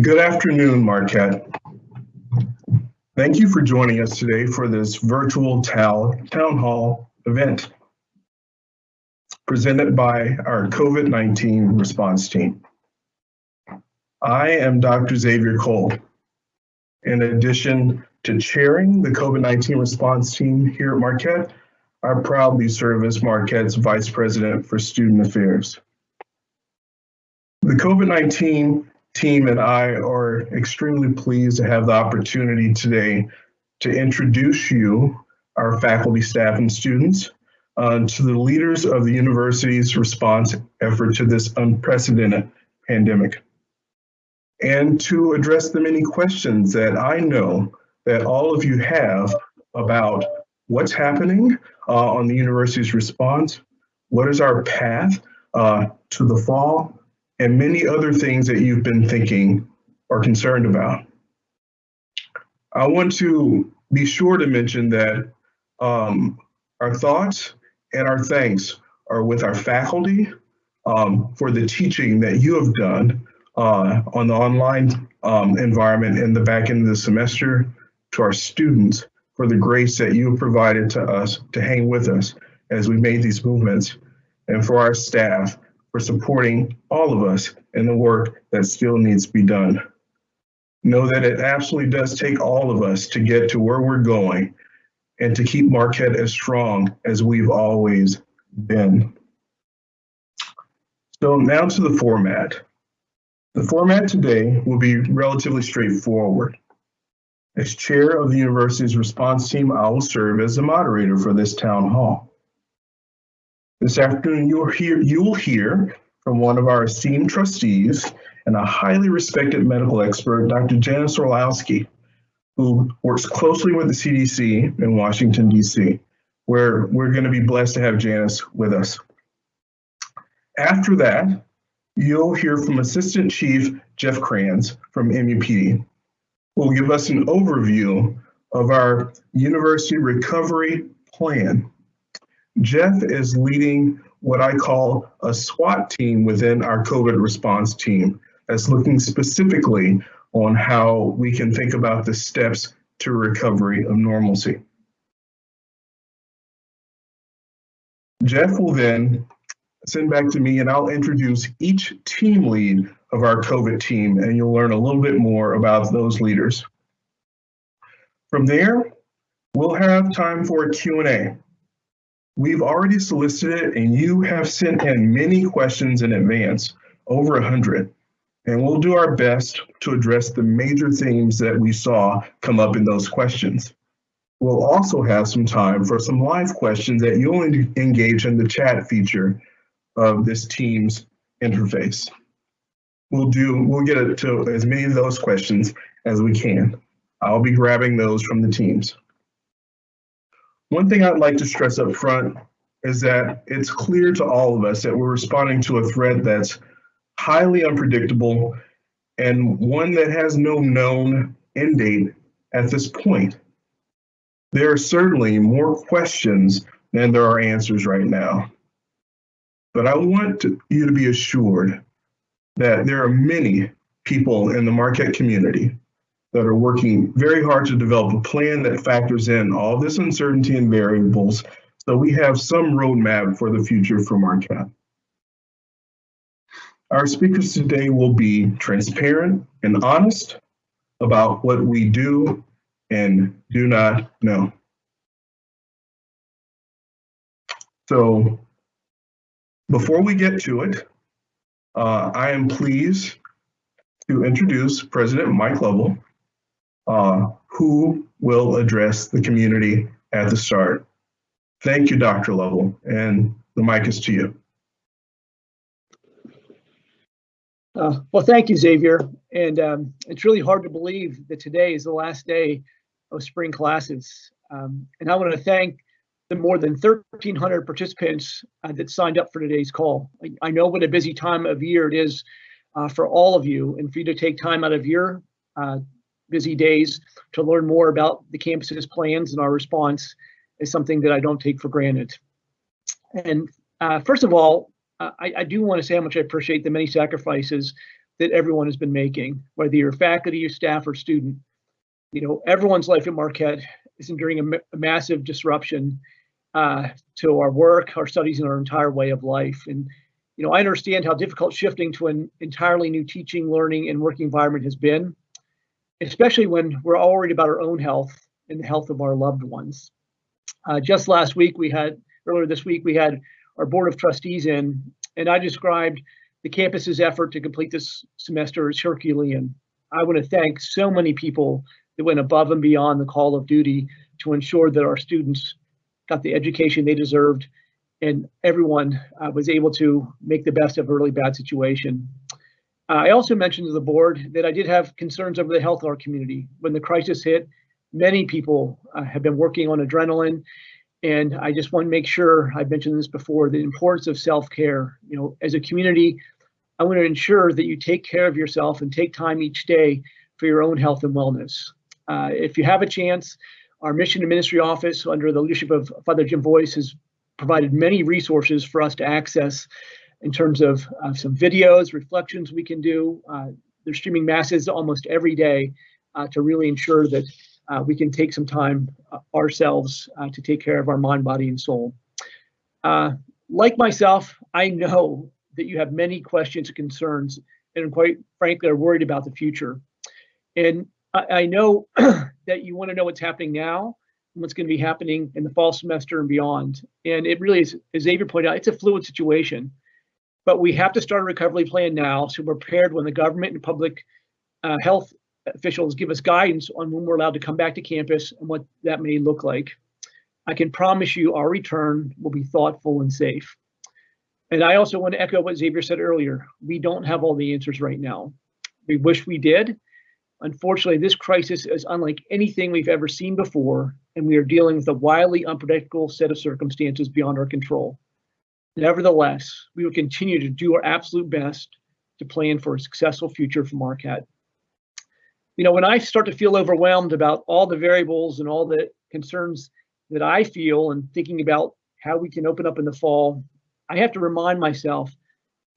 Good afternoon, Marquette. Thank you for joining us today for this virtual town, town hall event presented by our COVID-19 response team. I am Dr. Xavier Cole. In addition to chairing the COVID-19 response team here at Marquette, I proudly serve as Marquette's Vice President for Student Affairs. The COVID-19 team and I are extremely pleased to have the opportunity today to introduce you, our faculty, staff, and students, uh, to the leaders of the university's response effort to this unprecedented pandemic, and to address the many questions that I know that all of you have about what's happening uh, on the university's response, what is our path uh, to the fall, and many other things that you've been thinking or concerned about. I want to be sure to mention that um, our thoughts and our thanks are with our faculty um, for the teaching that you have done uh, on the online um, environment in the back end of the semester, to our students for the grace that you have provided to us to hang with us as we made these movements, and for our staff for supporting all of us in the work that still needs to be done. Know that it absolutely does take all of us to get to where we're going and to keep Marquette as strong as we've always been. So now to the format. The format today will be relatively straightforward. As chair of the university's response team, I will serve as the moderator for this town hall. This afternoon, you'll hear, you will hear from one of our esteemed trustees and a highly respected medical expert, Dr. Janice Orlowski, who works closely with the CDC in Washington, D.C., where we're going to be blessed to have Janice with us. After that, you'll hear from Assistant Chief Jeff Kranz from MUPD will give us an overview of our university recovery plan. Jeff is leading what I call a SWAT team within our COVID response team that's looking specifically on how we can think about the steps to recovery of normalcy. Jeff will then send back to me and I'll introduce each team lead of our COVID team, and you'll learn a little bit more about those leaders. From there, we'll have time for a Q&A. We've already solicited and you have sent in many questions in advance, over 100, and we'll do our best to address the major themes that we saw come up in those questions. We'll also have some time for some live questions that you'll engage in the chat feature of this team's interface we'll do, we'll get to as many of those questions as we can. I'll be grabbing those from the teams. One thing I'd like to stress up front is that it's clear to all of us that we're responding to a threat that's highly unpredictable and one that has no known end date at this point. There are certainly more questions than there are answers right now. But I want to, you to be assured that there are many people in the Marquette community that are working very hard to develop a plan that factors in all this uncertainty and variables so we have some roadmap for the future for Marquette. Our speakers today will be transparent and honest about what we do and do not know. So before we get to it, uh, I am pleased to introduce President Mike Lovell, uh, who will address the community at the start. Thank you, Dr. Lovell, and the mic is to you. Uh, well, thank you, Xavier. And um, it's really hard to believe that today is the last day of spring classes. Um, and I want to thank the more than 1,300 participants uh, that signed up for today's call. I, I, know what a busy time of year it is uh, for all of you and for you to take time out of your uh, busy days to learn more about the campus's plans and our response is something that I don't take for granted. And Uh, first of all, uh, I, I do want to say how much I appreciate the many sacrifices that everyone has been making, whether you're faculty, or staff, or student. You know, everyone's life at Marquette is enduring a, ma- a massive disruption uh, to our work, our studies, and our entire way of life. And you know, I understand how difficult shifting to an entirely new teaching, learning, and working environment has been, especially when we're all worried about our own health and the health of our loved ones. Uh, just last week, we had earlier this week we had our board of trustees in, and I described the campus's effort to complete this semester as Herculean. I want to thank so many people that went above and beyond the call of duty to ensure that our students got the education they deserved and everyone uh, was able to make the best of a really bad situation. Uh, I also mentioned to the board that I did have concerns over the health of our community. When the crisis hit, many people uh, have been working on adrenaline and I just want to make sure, I've mentioned this before, the importance of self-care. You know, as a community, I want to ensure that you take care of yourself and take time each day for your own health and wellness. Uh, if you have a chance, our mission and ministry office under the leadership of Father Jim Voiss has provided many resources for us to access in terms of uh, some videos, reflections we can do. Uh, they're streaming masses almost every day uh, to really ensure that uh, we can take some time uh, ourselves to take care of our mind, body, and soul. like myself, I know that you have many questions and concerns, and quite frankly, are worried about the future. And I, I know that you want to know what's happening now and what's going to be happening in the fall semester and beyond. And it really is, as Xavier pointed out, it's a fluid situation. But we have to start a recovery plan now so we're prepared when the government and public uh, health officials give us guidance on when we're allowed to come back to campus and what that may look like. I can promise you our return will be thoughtful and safe. And I also want to echo what Xavier said earlier. We don't have all the answers right now. We wish we did. Unfortunately, this crisis is unlike anything we've ever seen before, and we are dealing with a wildly unpredictable set of circumstances beyond our control. Nevertheless, we will continue to do our absolute best to plan for a successful future for Marquette you know, when I start to feel overwhelmed about all the variables and all the concerns that I feel and thinking about how we can open up in the fall, I have to remind myself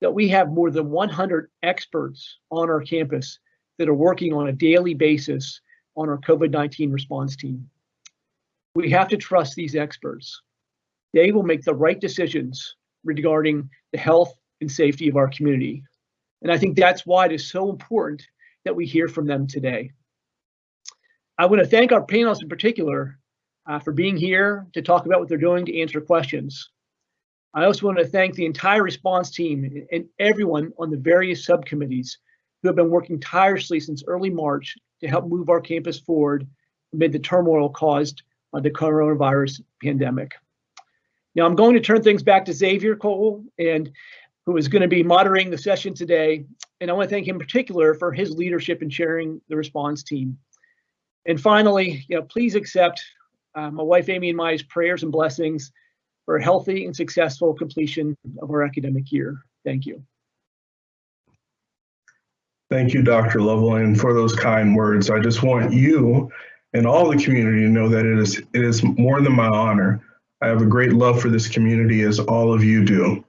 that we have more than 100 experts on our campus that are working on a daily basis on our COVID 19 response team. We have to trust these experts. They will make the right decisions regarding the health and safety of our community. And I think that's why it is so important that we hear from them today. I want to thank our panelists in particular uh, for being here to talk about what they're doing to answer questions. I also want to thank the entire response team and everyone on the various subcommittees who have been working tirelessly since early March to help move our campus forward amid the turmoil caused by the coronavirus pandemic. Now I'm going to turn things back to Xavier Cole and who is going to be moderating the session today. And I want to thank him in particular for his leadership in chairing the response team. And finally, you know, please accept uh, my wife Amy and my prayers and blessings for a healthy and successful completion of our academic year. Thank you. Thank you, Dr. Lovell, and for those kind words. I just want you and all the community to know that it is it is more than my honor. I have a great love for this community as all of you do.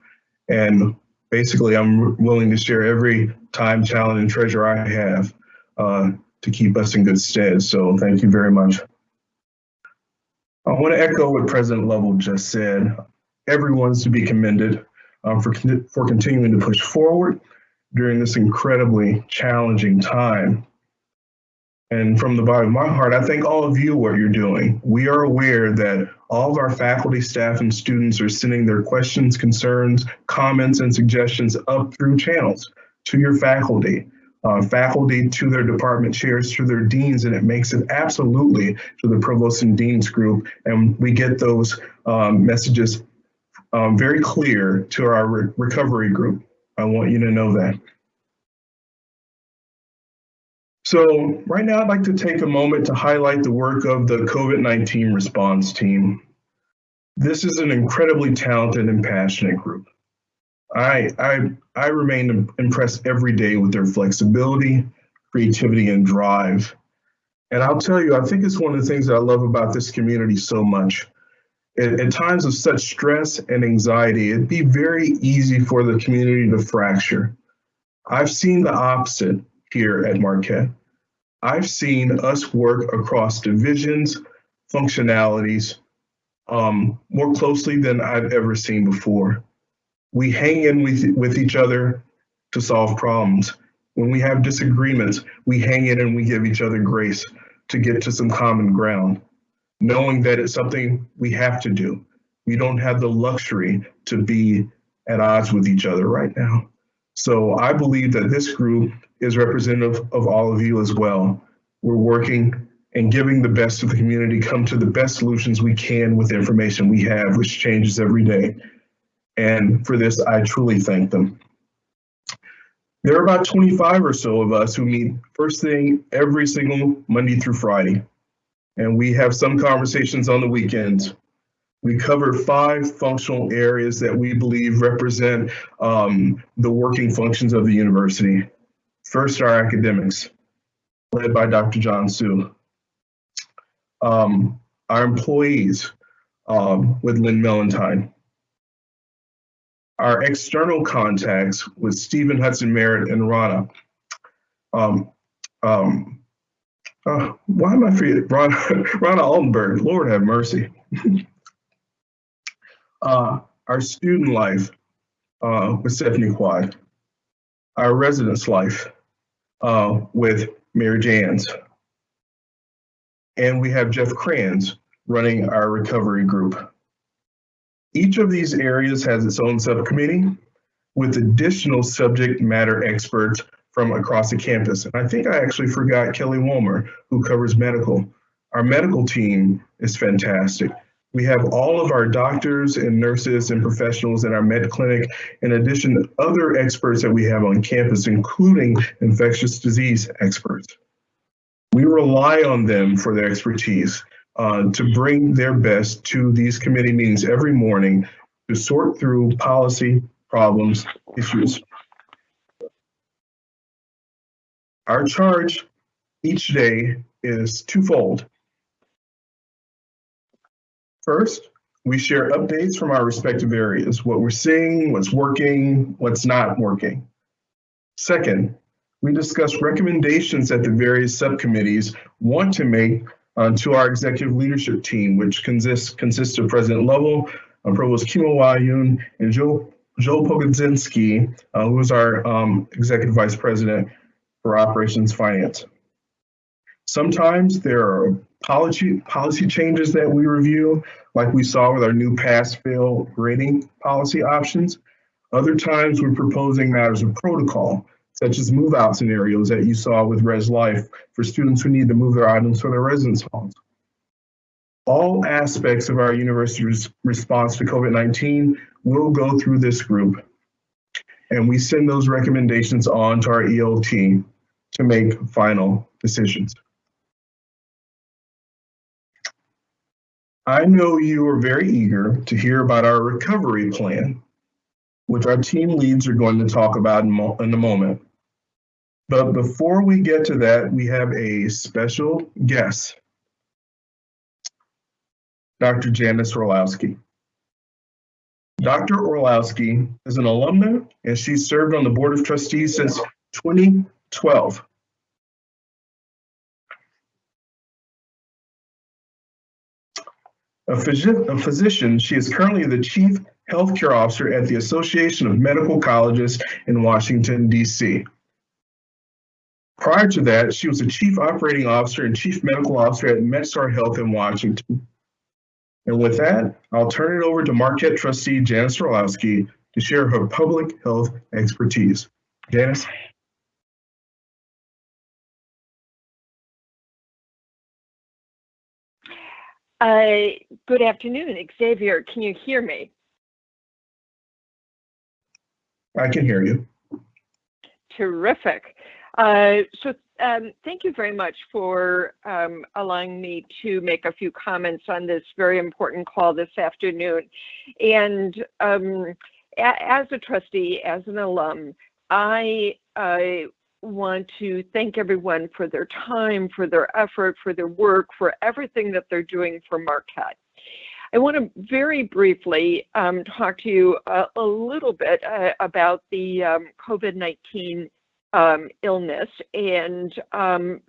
And basically I'm willing to share every time, talent, and treasure I have uh, to keep us in good stead. So thank you very much. I want to echo what President Lovell just said. Everyone's to be commended um, for, for continuing to push forward during this incredibly challenging time. And from the bottom of my heart, I thank all of you what you're doing. We are aware that all of our faculty, staff, and students are sending their questions, concerns, comments, and suggestions up through channels to your faculty, uh, faculty to their department chairs, to their deans, and it makes it absolutely to the provost and deans group. And we get those um, messages um, very clear to our re recovery group. I want you to know that. So right now I'd like to take a moment to highlight the work of the COVID-19 response team. This is an incredibly talented and passionate group. I, I, I remain impressed every day with their flexibility, creativity, and drive. And I'll tell you, I think it's one of the things that I love about this community so much at, at times of such stress and anxiety, it'd be very easy for the community to fracture. I've seen the opposite here at Marquette. I've seen us work across divisions, functionalities, um, more closely than I've ever seen before. We hang in with, with each other to solve problems. When we have disagreements, we hang in and we give each other grace to get to some common ground, knowing that it's something we have to do. We don't have the luxury to be at odds with each other right now. So I believe that this group is representative of all of you as well. We're working and giving the best to the community, come to the best solutions we can with the information we have, which changes every day. And for this, I truly thank them. There are about 25 or so of us who meet first thing every single Monday through Friday. And we have some conversations on the weekends. We cover five functional areas that we believe represent um, the working functions of the university. First, our academics, led by Dr. John Su. Um, our employees um, with Lynn Mellantine. Our external contacts with Stephen Hudson Merritt and Rana. Um, um, uh, why am I forgetting? Rana Altenberg, Lord have mercy. uh, our student life uh, with Stephanie Quade. Our residence life uh, with Mary Jans. And we have Jeff Kranz running our recovery group. Each of these areas has its own subcommittee with additional subject matter experts from across the campus. And I think I actually forgot Kelly Wolmer, who covers medical. Our medical team is fantastic. We have all of our doctors and nurses and professionals in our med clinic, in addition to other experts that we have on campus, including infectious disease experts. We rely on them for their expertise uh, to bring their best to these committee meetings every morning to sort through policy problems, issues. Our charge each day is twofold. First, we share updates from our respective areas, what we're seeing, what's working, what's not working. Second, we discuss recommendations that the various subcommittees want to make uh, to our executive leadership team, which consists, consists of President Lovell, uh, Provost Kimo Wayun, and Joe, Joe Pogodzinski, uh, who is our um, Executive Vice President for Operations Finance. Sometimes there are policy, policy changes that we review, like we saw with our new pass-fail grading policy options. Other times we're proposing matters of protocol, such as move-out scenarios that you saw with Res Life for students who need to move their items from their residence halls. All aspects of our university's response to COVID-19 will go through this group, and we send those recommendations on to our ELT to make final decisions. I know you are very eager to hear about our recovery plan, which our team leads are going to talk about in, in a moment. But before we get to that, we have a special guest, Dr. Janice Orlowski. Dr. Orlowski is an alumna and she served on the Board of Trustees since 2012. A, phys a physician, she is currently the Chief Healthcare Officer at the Association of Medical Colleges in Washington, D.C. Prior to that, she was a Chief Operating Officer and Chief Medical Officer at MedStar Health in Washington. And with that, I'll turn it over to Marquette trustee Janice Orlowski to share her public health expertise. Janice? Uh, good afternoon, Xavier. Can you hear me? I can hear you. Terrific. Uh, so um, thank you very much for um, allowing me to make a few comments on this very important call this afternoon. And um, as a trustee, as an alum, I, I want to thank everyone for their time, for their effort, for their work, for everything that they're doing for Marquette. I want to very briefly um, talk to you a, a little bit uh, about the um, COVID-19 um, illness and um,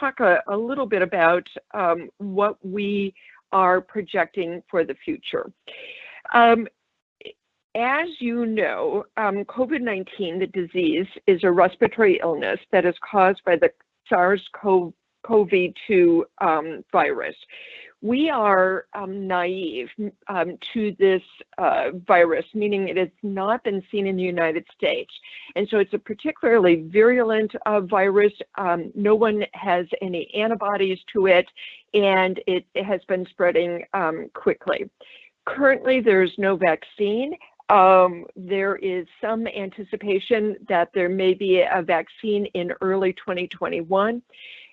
talk a, a, little bit about um, what we are projecting for the future. As you know, um, COVID 19, the disease, is a respiratory illness that is caused by the SARS CoV 2 um, virus. We are um, naive um, to this uh, virus, meaning it has not been seen in the United States. And so it's a particularly virulent uh, virus. Um, no one has any antibodies to it, and it, it has been spreading um, quickly. Currently, there's no vaccine. Um, there is some anticipation that there may be a vaccine in early 2021.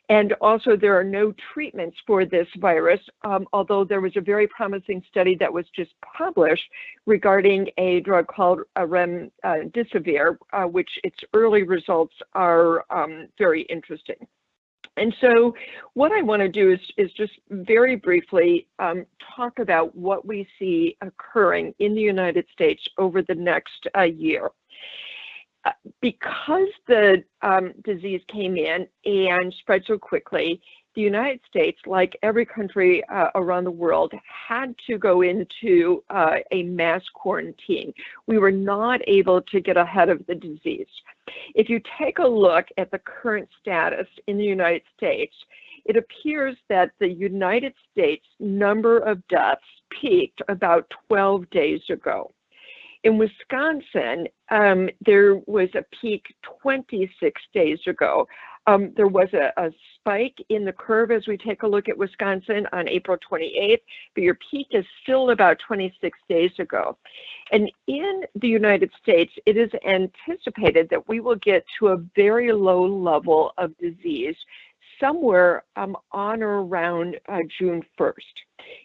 And also, there are no treatments for this virus, um, although there was a very promising study that was just published regarding a drug called remdesivir, uh, which its early results are um, very interesting. And so what I want to do is, is just very briefly um, talk about what we see occurring in the United States over the next uh, year. Uh, because the um, disease came in and spread so quickly, the United States, like every country uh, around the world, had to go into uh, a mass quarantine. We were not able to get ahead of the disease. If you take a look at the current status in the United States, it appears that the United States number of deaths peaked about 12 days ago. In Wisconsin, um, there was a peak 26 days ago. Um, there was a, a, spike in the curve as we take a look at Wisconsin on April 28th, but your peak is still about 26 days ago. And in the United States, it is anticipated that we will get to a very low level of disease somewhere um, on or around uh, June 1st.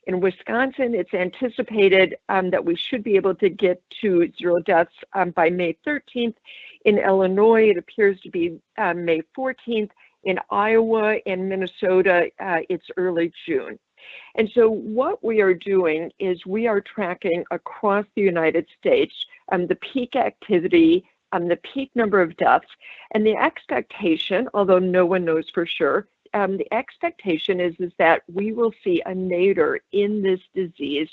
In Wisconsin, it's anticipated um, that we should be able to get to zero deaths um, by May 13th. In Illinois, it appears to be uh, May 14th. In Iowa and Minnesota, uh, it's early June. And so what we are doing is we are tracking across the United States um, the peak activity, um, the peak number of deaths, and the expectation, although no one knows for sure, um, the expectation is, is that we will see a nadir in this disease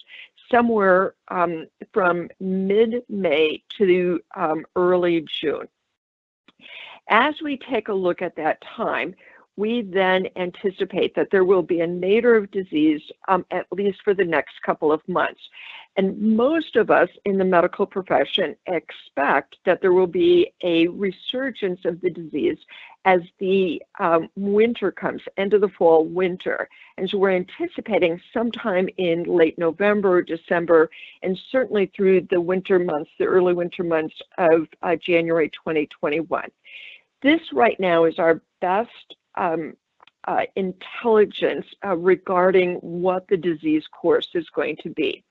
somewhere um, from mid-May to um, early June. As we take a look at that time, we then anticipate that there will be a nadir of disease um, at least for the next couple of months. And most of us in the medical profession expect that there will be a resurgence of the disease as the um, winter comes, end of the fall, winter. And so we're anticipating sometime in late November, December, and certainly through the winter months, the early winter months of uh, January 2021. This right now is our best intelligence uh, regarding what the disease course is going to be.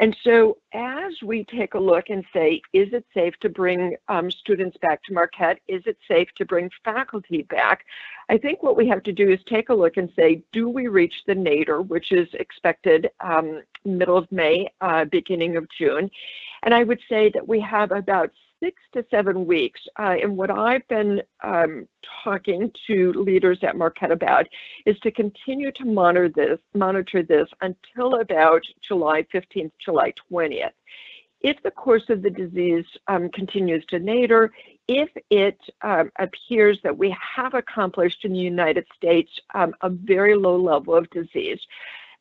And so as we take a look and say, is it safe to bring um, students back to Marquette? Is it safe to bring faculty back? I think what we have to do is take a look and say, do we reach the nadir, which is expected um, middle of May, uh, beginning of June? And I would say that we have about six to seven weeks. Uh, and what I've been um, talking to leaders at Marquette about is to continue to monitor this, monitor this until about July 15th, July 20th. If the course of the disease um, continues to nadir, if it um, appears that we have accomplished in the United States um, a very low level of disease,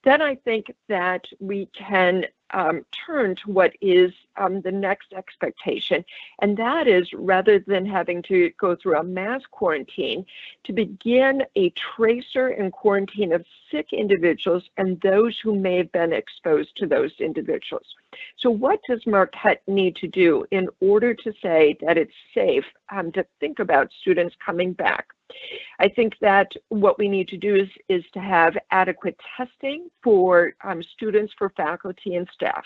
then I think that we can um, turn to what is um, the next expectation. And that is rather than having to go through a mass quarantine, to begin a tracer and quarantine of sick individuals and those who may have been exposed to those individuals. So, what does Marquette need to do in order to say that it's safe um, to think about students coming back? I think that what we need to do is, is to have adequate testing for um, students, for faculty and staff.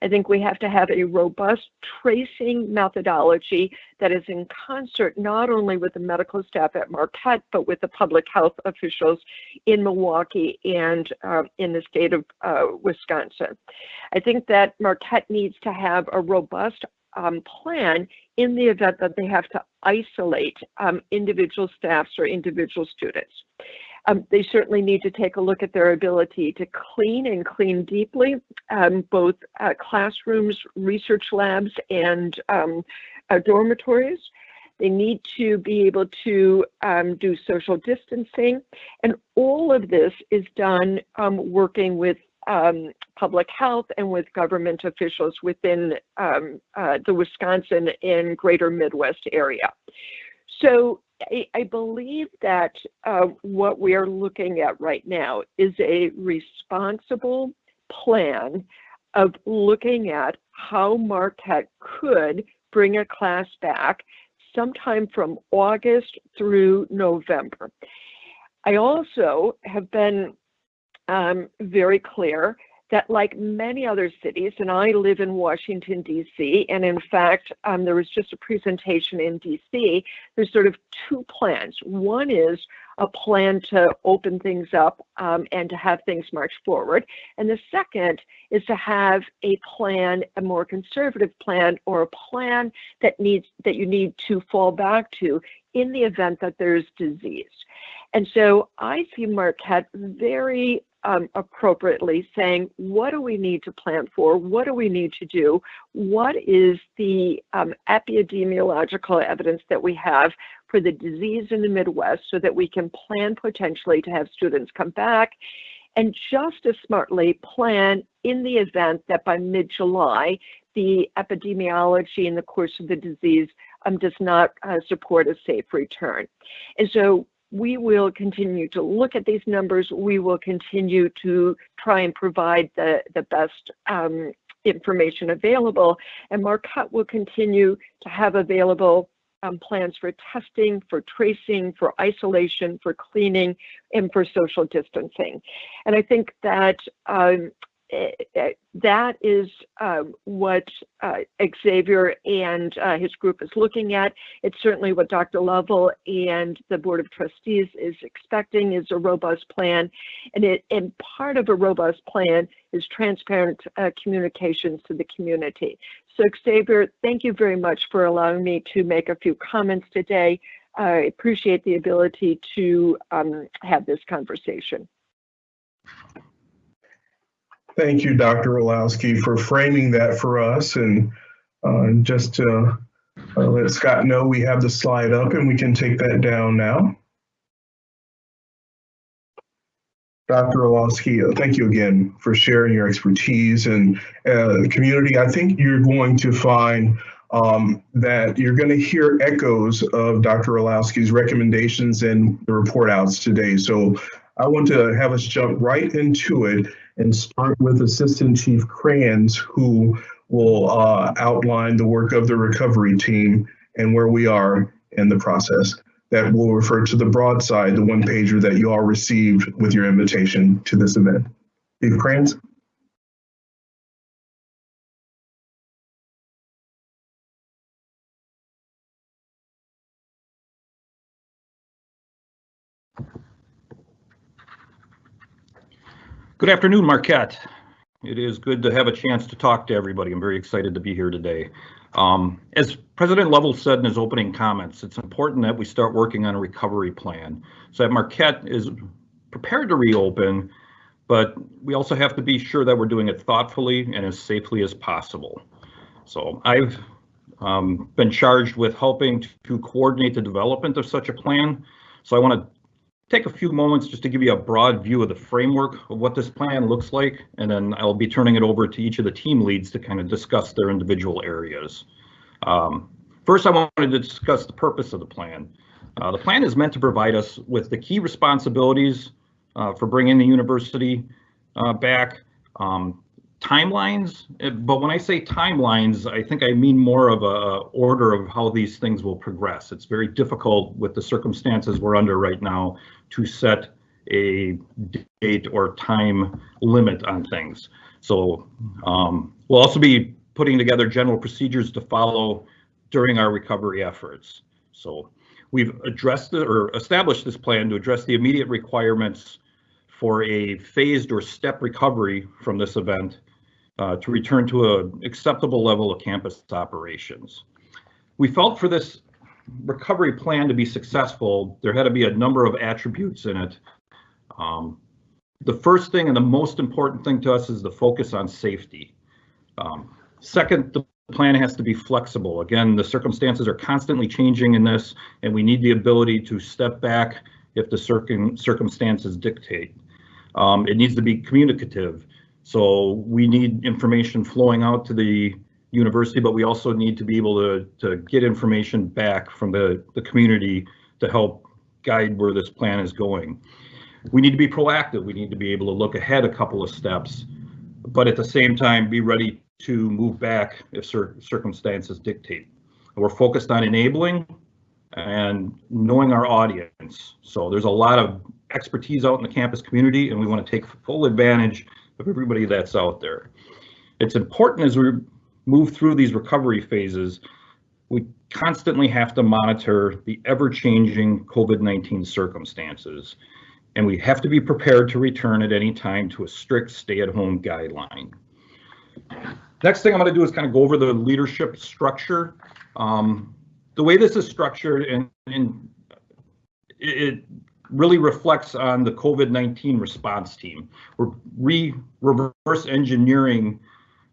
I think we have to have a robust tracing methodology that is in concert not only with the medical staff at Marquette, but with the public health officials in Milwaukee and uh, in the state of uh, Wisconsin. I think that Marquette needs to have a robust um, plan in the event that they have to isolate um, individual staffs or individual students. Um, they certainly need to take a look at their ability to clean and clean deeply, um, both uh, classrooms, research labs, and um, uh, dormitories. They need to be able to um, do social distancing. And all of this is done um, working with um, public health and with government officials within um, uh, the Wisconsin and greater Midwest area. So I, I believe that uh, what we are looking at right now is a responsible plan of looking at how Marquette could bring a class back sometime from August through November. I also have been um, very clear that like many other cities, and I live in Washington, D.C., and in fact, um, there was just a presentation in D.C., there's sort of two plans. One is a plan to open things up um, and to have things march forward. And the second is to have a plan, a more conservative plan, or a plan that needs that you need to fall back to in the event that there's disease. And so I see Marquette very um, appropriately saying, what do we need to plan for? What do we need to do? What is the um, epidemiological evidence that we have for the disease in the Midwest so that we can plan potentially to have students come back and just as smartly plan in the event that by mid-July, the epidemiology in the course of the disease um, does not uh, support a safe return. And so we will continue to look at these numbers. We will continue to try and provide the, the best um, information available. And Marquette will continue to have available um, plans for testing, for tracing, for isolation, for cleaning, and for social distancing. And I think that um, that is um, what uh, Xavier and uh, his group is looking at. It's certainly what Dr. Lovell and the Board of Trustees is expecting is a robust plan. And, it, and part of a robust plan is transparent uh, communications to the community. So Xavier, thank you very much for allowing me to make a few comments today. I appreciate the ability to um, have this conversation. Thank you, Dr. Orlowski, for framing that for us. And uh, just to uh, let Scott know, we have the slide up and we can take that down now. Dr. Orlowski, uh, thank you again for sharing your expertise and uh, community. I think you're going to find um, that you're going to hear echoes of Dr. Orlowski's recommendations and the report outs today. So I want to have us jump right into it and start with Assistant Chief Kranz, who will uh, outline the work of the recovery team and where we are in the process. That will refer to the broadside, the one pager that you all received with your invitation to this event. Chief Kranz? Good afternoon, Marquette. It is good to have a chance to talk to everybody. I'm very excited to be here today. Um, as President Lovell said in his opening comments, it's important that we start working on a recovery plan so that Marquette is prepared to reopen, but we also have to be sure that we're doing it thoughtfully and as safely as possible. So I've um, been charged with helping to coordinate the development of such a plan. So I want to take a few moments just to give you a broad view of the framework of what this plan looks like, and then I'll be turning it over to each of the team leads to kind of discuss their individual areas. Um, first, I wanted to discuss the purpose of the plan. Uh, the plan is meant to provide us with the key responsibilities uh, for bringing the university uh, back, um, timelines, eh, but when I say timelines, I think I mean more of a order of how these things will progress. It's very difficult with the circumstances we're under right now to set a date or time limit on things. So um, we'll also be putting together general procedures to follow during our recovery efforts. So we've addressed the, or established this plan to address the immediate requirements for a phased or step recovery from this event uh, to return to an acceptable level of campus operations. We felt for this recovery plan to be successful, there had to be a number of attributes in it. Um, the first thing and the most important thing to us is the focus on safety. Um, second, the plan has to be flexible. Again, the circumstances are constantly changing in this, and we need the ability to step back if the circum circumstances dictate. Um, it needs to be communicative. So we need information flowing out to the university, but we also need to be able to, to get information back from the, the community to help guide where this plan is going. We need to be proactive. We need to be able to look ahead a couple of steps, but at the same time, be ready to move back if cir circumstances dictate. We're focused on enabling and knowing our audience. So there's a lot of expertise out in the campus community and we want to take full advantage of everybody that's out there. It's important as we move through these recovery phases, we constantly have to monitor the ever-changing COVID-19 circumstances, and we have to be prepared to return at any time to a strict stay-at-home guideline. Next thing I'm going to do is kind of go over the leadership structure. Um, the way this is structured and, and it really reflects on the COVID-19 response team. We're re reverse engineering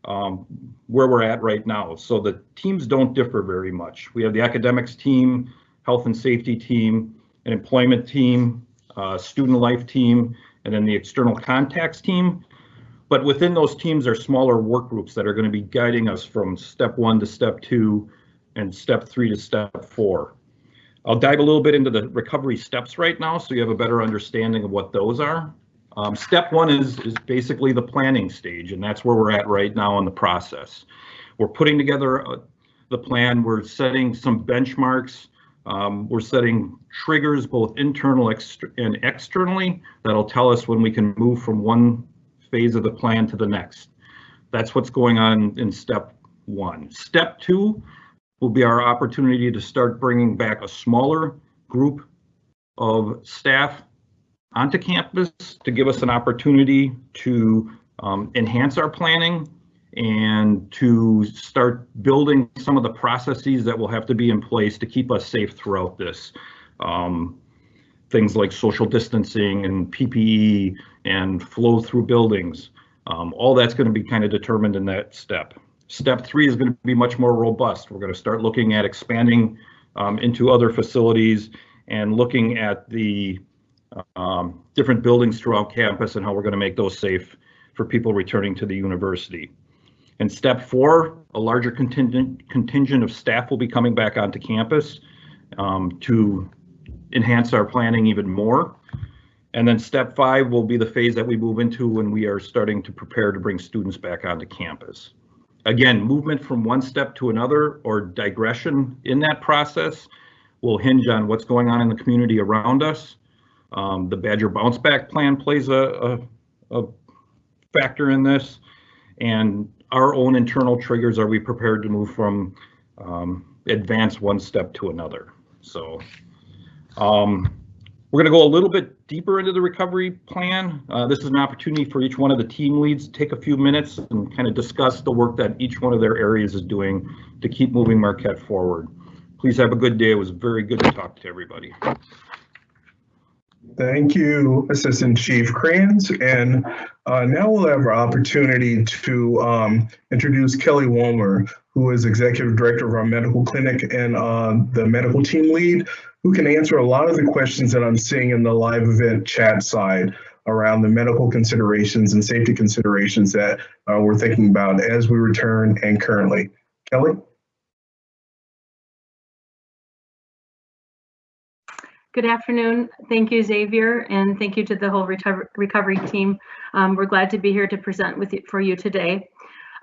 um, where we're at right now. So the teams don't differ very much. We have the academics team, health and safety team, an employment team, uh, student life team, and then the external contacts team. But within those teams are smaller work groups that are going to be guiding us from step one to step two and step three to step four. I'll dive a little bit into the recovery steps right now so you have a better understanding of what those are. Um, step one is, is basically the planning stage, and that's where we're at right now in the process. We're putting together uh, the plan, we're setting some benchmarks, um, we're setting triggers both internal and externally that'll tell us when we can move from one phase of the plan to the next. That's what's going on in step one. Step two will be our opportunity to start bringing back a smaller group of staff onto campus to give us an opportunity to um, enhance our planning and to start building some of the processes that will have to be in place to keep us safe throughout this. Um, things like social distancing and PPE and flow through buildings. Um, all that's going to be kind of determined in that step. Step three is going to be much more robust. We're going to start looking at expanding um, into other facilities and looking at the um, different buildings throughout campus and how we're going to make those safe for people returning to the university. And step four, a larger contingent contingent of staff will be coming back onto campus um, to enhance our planning even more. And then step five will be the phase that we move into when we are starting to prepare to bring students back onto campus. Again, movement from one step to another or digression in that process will hinge on what's going on in the community around us. Um, the Badger Bounce Back Plan plays a, a, a factor in this and our own internal triggers, are we prepared to move from um, advance one step to another? So um, we're going to go a little bit deeper into the recovery plan. Uh, this is an opportunity for each one of the team leads to take a few minutes and kind of discuss the work that each one of their areas is doing to keep moving Marquette forward. Please have a good day. It was very good to talk to everybody. Thank you, Assistant Chief Kranz. And uh, now we'll have our opportunity to um, introduce Kelly Wolmer, who is Executive Director of our medical clinic and uh, the medical team lead, who can answer a lot of the questions that I'm seeing in the live event chat side around the medical considerations and safety considerations that uh, we're thinking about as we return and currently. Kelly? Good afternoon. Thank you, Xavier, and thank you to the whole recover- recovery team. Um, we're glad to be here to present with you for you today.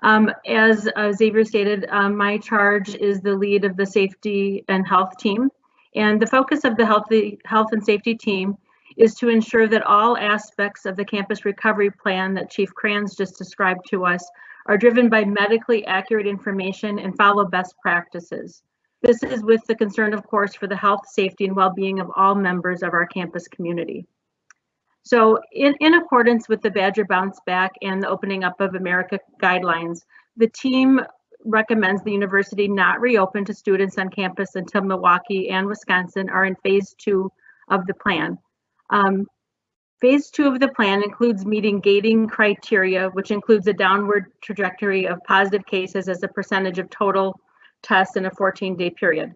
Um, as uh, Xavier stated, um, my charge is the lead of the safety and health team. And the focus of the healthy, health and safety team is to ensure that all aspects of the campus recovery plan that Chief Kranz just described to us are driven by medically accurate information and follow best practices. This is with the concern, of course, for the health, safety, and well-being of all members of our campus community. So in, in accordance with the Badger Bounce Back and the Opening Up of America guidelines, the team recommends the university not reopen to students on campus until Milwaukee and Wisconsin are in phase two of the plan. Um, phase two of the plan includes meeting gating criteria, which includes a downward trajectory of positive cases as a percentage of total tests in a 14 day period.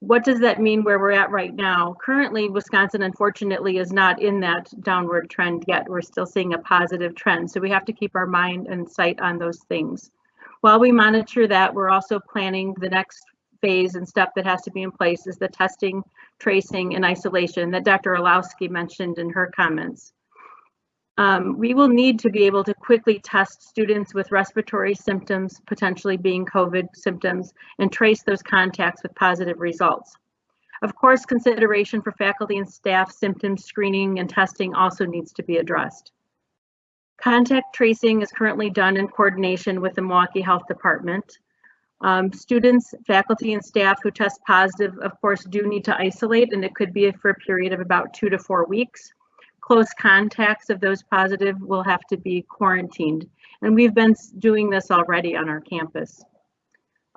What does that mean where we're at right now? Currently, Wisconsin unfortunately is not in that downward trend yet. We're still seeing a positive trend. So we have to keep our mind and sight on those things. While we monitor that, we're also planning the next phase and step that has to be in place is the testing, tracing, and isolation that Dr. Orlowski mentioned in her comments. Um, we will need to be able to quickly test students with respiratory symptoms, potentially being COVID symptoms, and trace those contacts with positive results. Of course, consideration for faculty and staff symptom screening and testing also needs to be addressed. Contact tracing is currently done in coordination with the Milwaukee Health Department. Um, students, faculty, and staff who test positive, of course, do need to isolate, and it could be for a period of about two to four weeks close contacts of those positive will have to be quarantined. And we've been doing this already on our campus.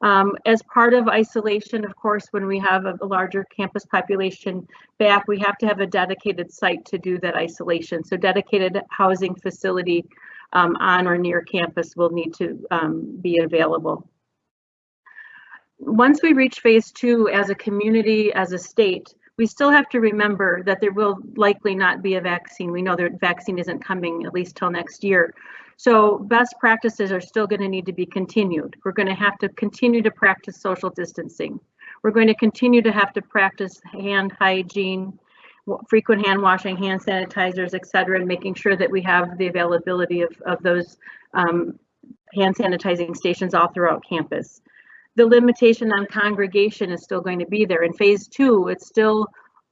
Um, as part of isolation, of course, when we have a, a, larger campus population back, we have to have a dedicated site to do that isolation. So dedicated housing facility um, on or near campus will need to um, be available. Once we reach phase two as a community, as a state, we still have to remember that there will likely not be a vaccine. We know that vaccine isn't coming at least till next year. So best practices are still going to need to be continued. We're going to have to continue to practice social distancing. We're going to continue to have to practice hand hygiene, frequent hand washing, hand sanitizers, et cetera, and making sure that we have the availability of, of those um, hand sanitizing stations all throughout campus the limitation on congregation is still going to be there. In phase two, it's still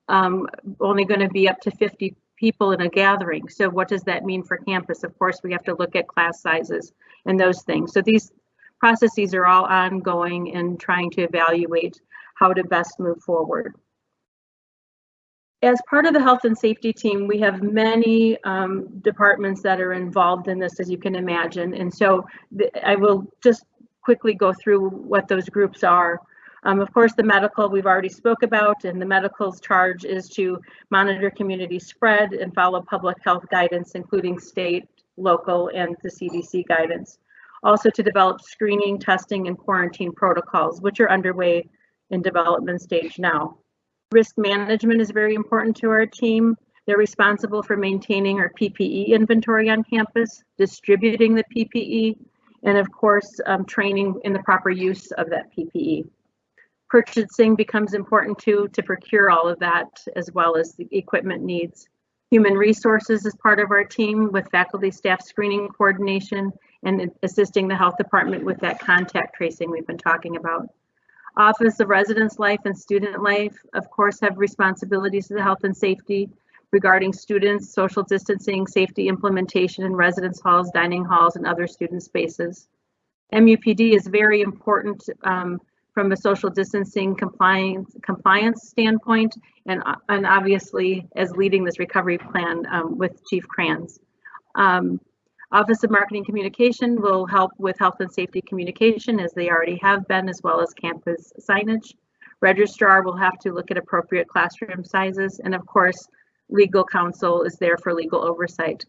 um, only going to be up to 50 people in a gathering. So what does that mean for campus? Of course, we have to look at class sizes and those things. So these processes are all ongoing and trying to evaluate how to best move forward. As part of the health and safety team, we have many um, departments that are involved in this, as you can imagine. And so I will just quickly go through what those groups are. Um, of course, the medical we've already spoke about, and the medical's charge is to monitor community spread and follow public health guidance, including state, local, and the CDC guidance. Also to develop screening, testing, and quarantine protocols, which are underway in development stage now. Risk management is very important to our team. They're responsible for maintaining our PPE inventory on campus, distributing the PPE, and of course, um, training in the proper use of that PPE. Purchasing becomes important too to procure all of that as well as the equipment needs. Human resources is part of our team with faculty staff screening coordination and assisting the health department with that contact tracing we've been talking about. Office of Residence Life and Student Life, of course, have responsibilities to the health and safety regarding students, social distancing, safety implementation in residence halls, dining halls, and other student spaces. MUPD is very important um, from a social distancing compliance compliance standpoint, and, and obviously as leading this recovery plan um, with Chief Kranz. Um, Office of Marketing Communication will help with health and safety communication as they already have been, as well as campus signage. Registrar will have to look at appropriate classroom sizes, and of course, legal counsel is there for legal oversight.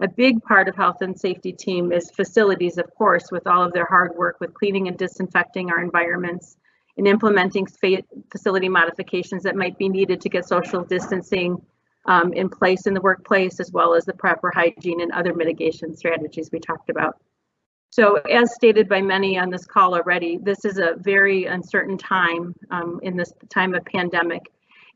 A big part of health and safety team is facilities, of course, with all of their hard work with cleaning and disinfecting our environments and implementing facility modifications that might be needed to get social distancing um, in place in the workplace, as well as the proper hygiene and other mitigation strategies we talked about. So as stated by many on this call already, this is a very uncertain time um, in this time of pandemic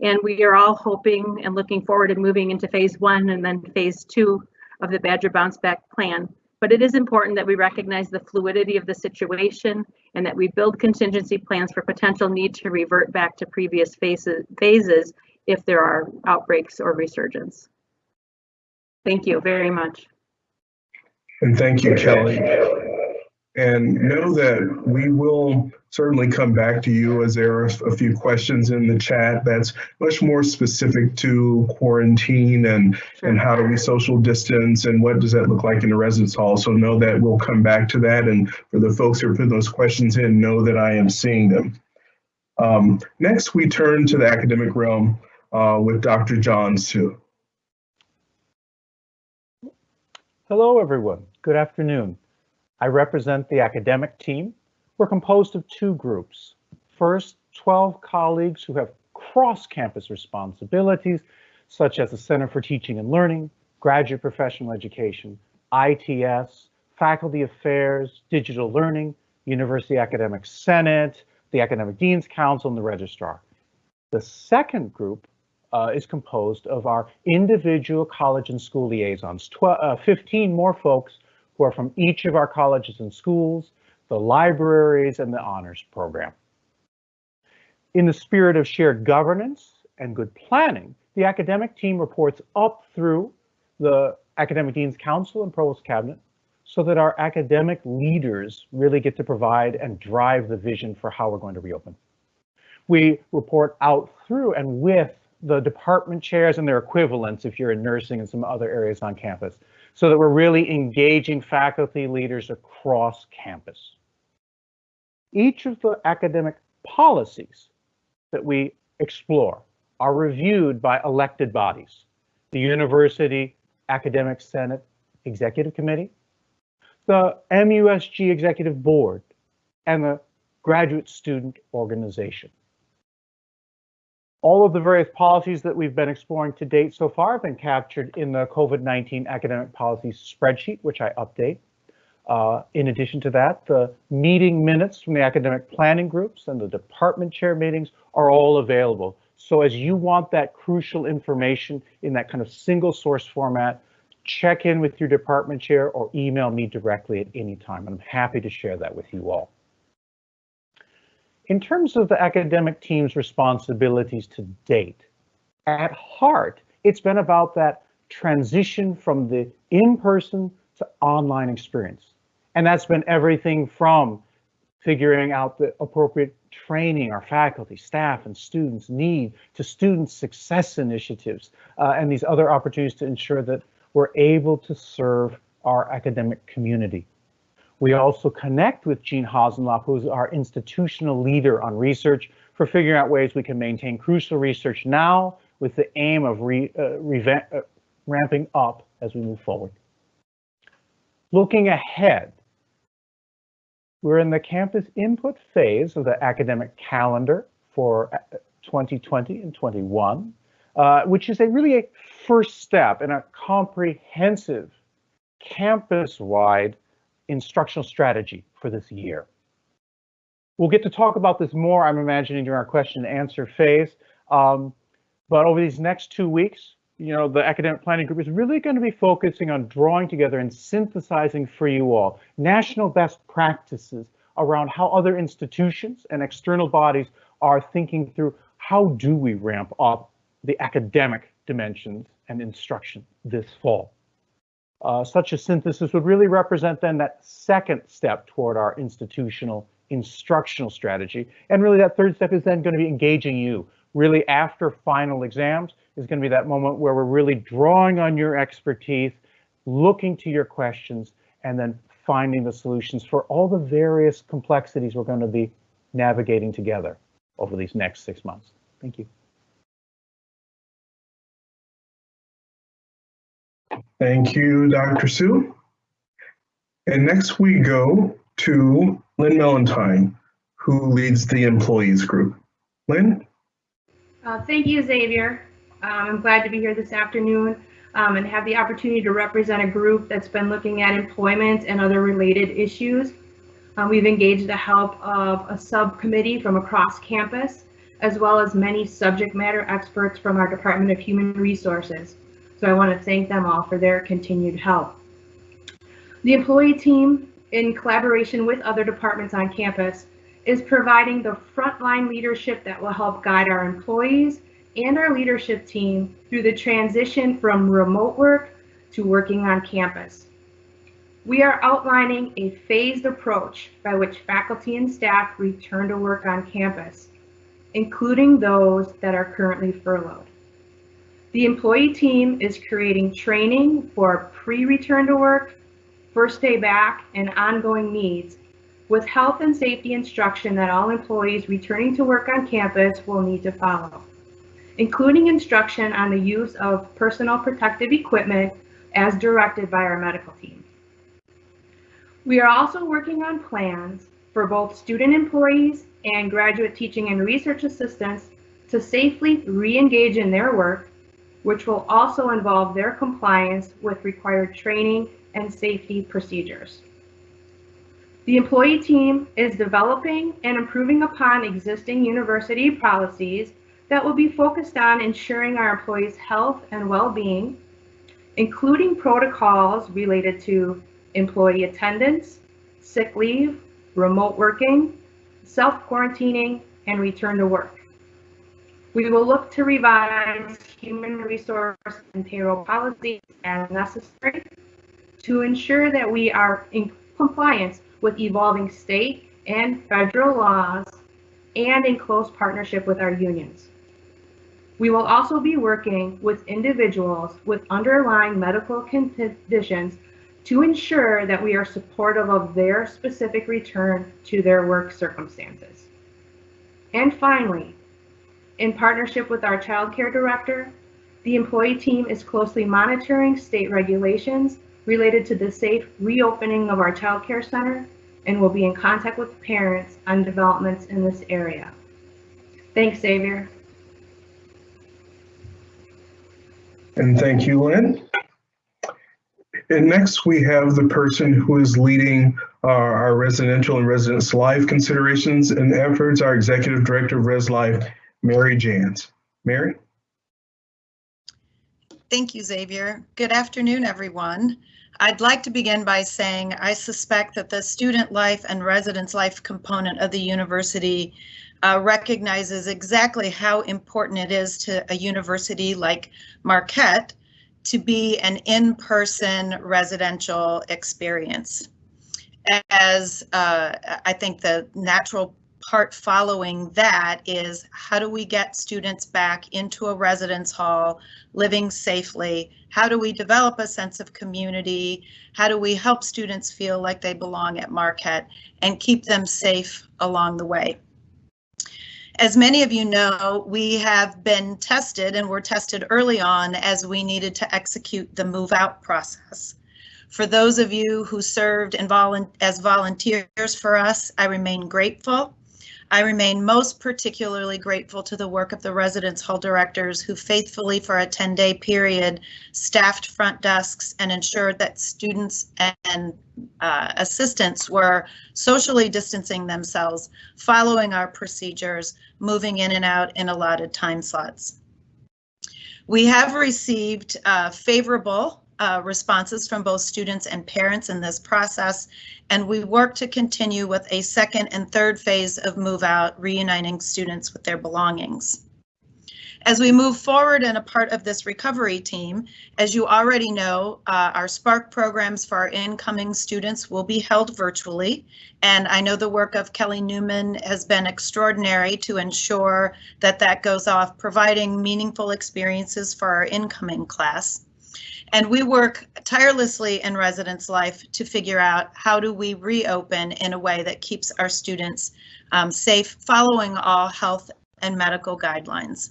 And we are all hoping and looking forward to moving into phase one and then phase two of the Badger Bounce Back Plan. But it is important that we recognize the fluidity of the situation and that we build contingency plans for potential need to revert back to previous phases, phases if there are outbreaks or resurgence. Thank you very much. And thank you, Kelly. And know that we will certainly come back to you as there are a few questions in the chat that's much more specific to quarantine and, and how do we social distance and what does that look like in the residence hall. So know that we'll come back to that. And for the folks who are putting those questions in, know that I am seeing them. Um, next, we turn to the academic realm uh, with Dr. John Su. Hello, everyone. Good afternoon. I represent the academic team. We're composed of two groups. First, 12 colleagues who have cross-campus responsibilities, such as the Center for Teaching and Learning, Graduate Professional Education, ITS, Faculty Affairs, Digital Learning, University Academic Senate, the Academic Dean's Council, and the Registrar. The second group uh, is composed of our individual college and school liaisons, 12, uh, 15 more folks who are from each of our colleges and schools, the libraries, and the honors program. In the spirit of shared governance and good planning, the academic team reports up through the Academic Dean's Council and Provost Cabinet so that our academic leaders really get to provide and drive the vision for how we're going to reopen. We report out through and with the department chairs and their equivalents if you're in nursing and some other areas on campus, so that we're really engaging faculty leaders across campus. Each of the academic policies that we explore are reviewed by elected bodies, the University Academic Senate Executive Committee, the MUSG Executive Board, and the Graduate Student Organization. All of the various policies that we've been exploring to date so far have been captured in the COVID-19 academic policies spreadsheet, which I update. Uh, in addition to that, the meeting minutes from the academic planning groups and the department chair meetings are all available. So as you want that crucial information in that kind of single source format, check in with your department chair or email me directly at any time. I'm happy to share that with you all. In terms of the academic team's responsibilities to date, at heart, it's been about that transition from the in-person to online experience. And that's been everything from figuring out the appropriate training our faculty, staff, and students need to student success initiatives uh, and these other opportunities to ensure that we're able to serve our academic community. We also connect with Jean Hossenlopp, who's our institutional leader on research, for figuring out ways we can maintain crucial research now with the aim of re, uh, uh, ramping up as we move forward. Looking ahead, we're in the campus input phase of the academic calendar for 2020 uh, and 21, uh, which is a really a first step in a comprehensive campus-wide instructional strategy for this year. We'll get to talk about this more, I'm imagining, during our question and answer phase. Um, but over these next two weeks, you know, the academic planning group is really going to be focusing on drawing together and synthesizing for you all national best practices around how other institutions and external bodies are thinking through how do we ramp up the academic dimensions and instruction this fall. Uh, such a synthesis would really represent then that second step toward our institutional instructional strategy. And really that third step is then going to be engaging you. Really after final exams is going to be that moment where we're really drawing on your expertise, looking to your questions, and then finding the solutions for all the various complexities we're going to be navigating together over these next six months. Thank you. Thank you, Dr. Su. And next we go to Lynn Mellantine, who leads the employees group. Lynn? Uh, thank you, Xavier. Um, I'm glad to be here this afternoon um, and have the opportunity to represent a group that's been looking at employment and other related issues. Um, we've engaged the help of a subcommittee from across campus as well as many subject matter experts from our Department of Human Resources. So I want to thank them all for their continued help. The employee team, in collaboration with other departments on campus, is providing the frontline leadership that will help guide our employees and our leadership team through the transition from remote work to working on campus. We are outlining a phased approach by which faculty and staff return to work on campus, including those that are currently furloughed. The employee team is creating training for pre-return to work, first day back, and ongoing needs with health and safety instruction that all employees returning to work on campus will need to follow, including instruction on the use of personal protective equipment as directed by our medical team. We are also working on plans for both student employees and graduate teaching and research assistants to safely re-engage in their work, which will also involve their compliance with required training and safety procedures. The employee team is developing and improving upon existing university policies that will be focused on ensuring our employees' health and well-being, including protocols related to employee attendance, sick leave, remote working, self-quarantining, and return to work. We will look to revise human resource and payroll policies as necessary to ensure that we are in compliance with evolving state and federal laws and in close partnership with our unions. We will also be working with individuals with underlying medical conditions to ensure that we are supportive of their specific return to their work circumstances. And finally, in partnership with our child care director, the employee team is closely monitoring state regulations related to the safe reopening of our child care center and will be in contact with parents on developments in this area. Thanks, Xavier. And thank you, Lynn. And next we have the person who is leading our, residential and residence life considerations and efforts, our Executive Director of Res Life, Mary Jans. Mary? Thank you, Xavier. Good afternoon, everyone. I'd like to begin by saying I suspect that the student life and residence life component of the university uh, recognizes exactly how important it is to a university like Marquette to be an in-person residential experience. As uh, I think the natural part following that is how do we get students back into a residence hall living safely? How do we develop a sense of community? How do we help students feel like they belong at Marquette and keep them safe along the way? As many of you know, we have been tested and were tested early on as we needed to execute the move out process. For those of you who served as volunteers for us, I remain grateful I remain most particularly grateful to the work of the residence hall directors who faithfully for a 10 day period staffed front desks and ensured that students and uh, assistants were socially distancing themselves, following our procedures, moving in and out in allotted time slots. We have received uh, favorable uh, responses from both students and parents in this process, and we work to continue with a second and third phase of move out, reuniting students with their belongings. As we move forward and a part of this recovery team, as you already know, uh, our Spark programs for our incoming students will be held virtually. And I know the work of Kelly Newman has been extraordinary to ensure that that goes off, providing meaningful experiences for our incoming class. And we work tirelessly in residence life to figure out how do we reopen in a way that keeps our students um, safe, following all health and medical guidelines.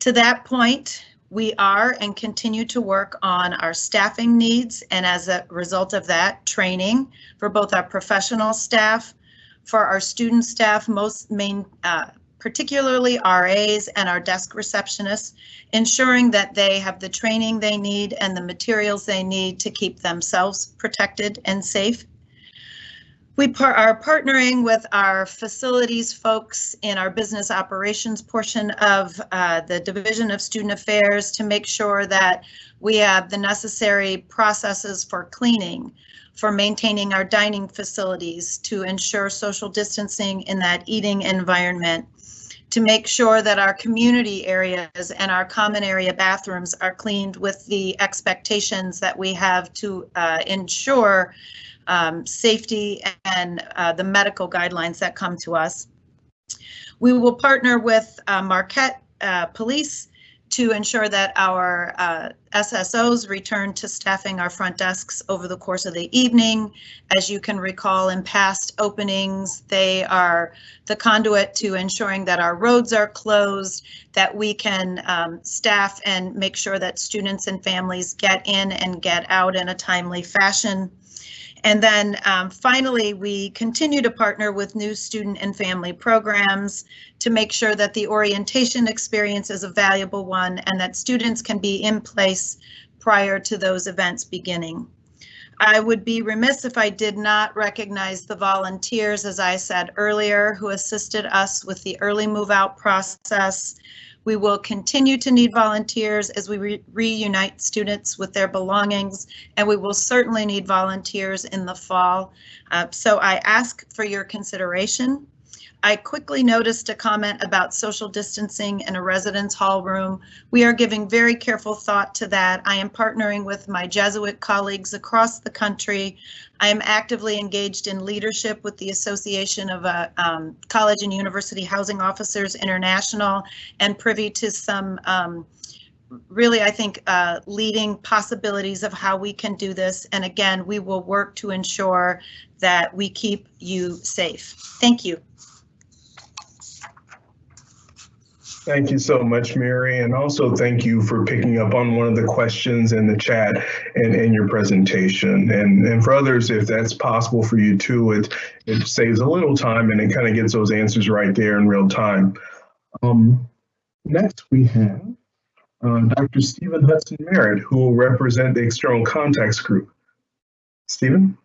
To that point, we are and continue to work on our staffing needs and as a result of that, training for both our professional staff, for our student staff, most main uh, particularly RAs and our desk receptionists, ensuring that they have the training they need and the materials they need to keep themselves protected and safe. We par- are partnering with our facilities folks in our business operations portion of uh, the Division of Student Affairs to make sure that we have the necessary processes for cleaning, for maintaining our dining facilities, to ensure social distancing in that eating environment, to make sure that our community areas and our common area bathrooms are cleaned with the expectations that we have to uh, ensure um, safety and uh, the medical guidelines that come to us. We will partner with uh, Marquette uh, Police to ensure that our uh, SSOs return to staffing our front desks over the course of the evening. As you can recall in past openings, they are the conduit to ensuring that our roads are closed, that we can um, staff and make sure that students and families get in and get out in a timely fashion. And then um, finally, we continue to partner with new student and family programs to make sure that the orientation experience is a valuable one and that students can be in place prior to those events beginning. I would be remiss if I did not recognize the volunteers, as I said earlier, who assisted us with the early move out process. We will continue to need volunteers as we re reunite students with their belongings, and we will certainly need volunteers in the fall. Uh, so I ask for your consideration. I quickly noticed a comment about social distancing in a residence hall room. We are giving very careful thought to that. I am partnering with my Jesuit colleagues across the country. I am actively engaged in leadership with the Association of uh, um, College and University Housing Officers International and privy to some um, really, I think, uh, leading possibilities of how we can do this. And again, we will work to ensure that we keep you safe. Thank you. Thank you so much, Mary, and also thank you for picking up on one of the questions in the chat and in your presentation. And, and for others, if that's possible for you too, it, it saves a little time and it kind of gets those answers right there in real time. Um, next, we have uh, Dr. Stephen Hudson Merritt, who will represent the External Contacts Group. Stephen?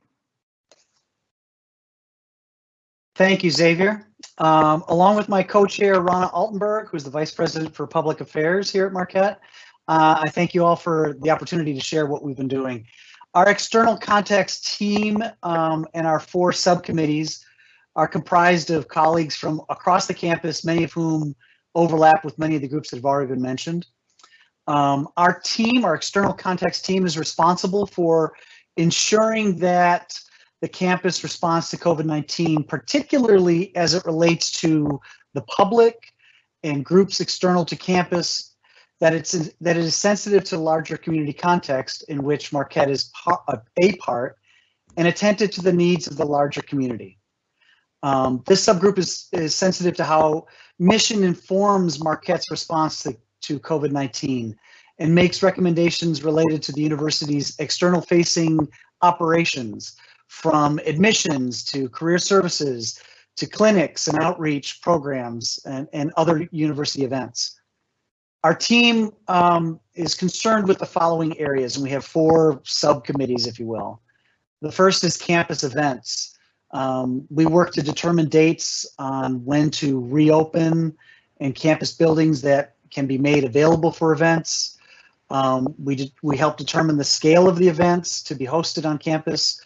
Thank you, Xavier. Um, along with my co-chair, Rana Altenburg, who's the Vice President for Public Affairs here at Marquette, uh, I thank you all for the opportunity to share what we've been doing. Our external contacts team um, and our four subcommittees are comprised of colleagues from across the campus, many of whom overlap with many of the groups that have already been mentioned. Um, our team, our external contacts team is responsible for ensuring that the campus response to COVID-19, particularly as it relates to the public and groups external to campus, that it's that it is sensitive to the larger community context in which Marquette is a part and attentive to the needs of the larger community. Um, this subgroup is, is sensitive to how mission informs Marquette's response to, to COVID-19 and makes recommendations related to the university's external facing operations, from admissions to career services to clinics and outreach programs and, and other university events. Our team um, is concerned with the following areas, and we have four subcommittees, if you will. The first is campus events. Um, we work to determine dates on when to reopen and campus buildings that can be made available for events. Um, we, we help determine the scale of the events to be hosted on campus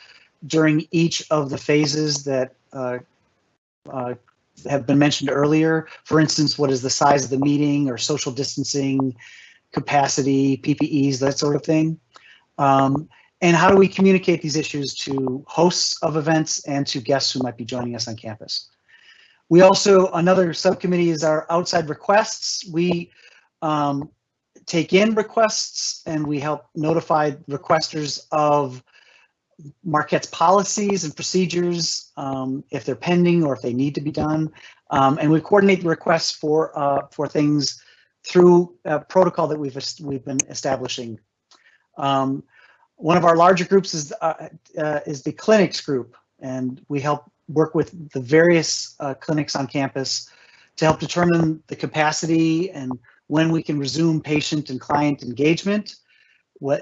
during each of the phases that uh, uh, have been mentioned earlier. For instance, what is the size of the meeting or social distancing, capacity, PPEs, that sort of thing. Um, and how do we communicate these issues to hosts of events and to guests who might be joining us on campus? We also, another subcommittee is our outside requests. We um, take in requests and we help notify requesters of Marquette's policies and procedures, um, if they're pending or if they need to be done. Um, and we coordinate the requests for uh, for things through a protocol that we've we've been establishing. Um, one of our larger groups is uh, uh, is the clinics group, and we help work with the various uh, clinics on campus to help determine the capacity and when we can resume patient and client engagement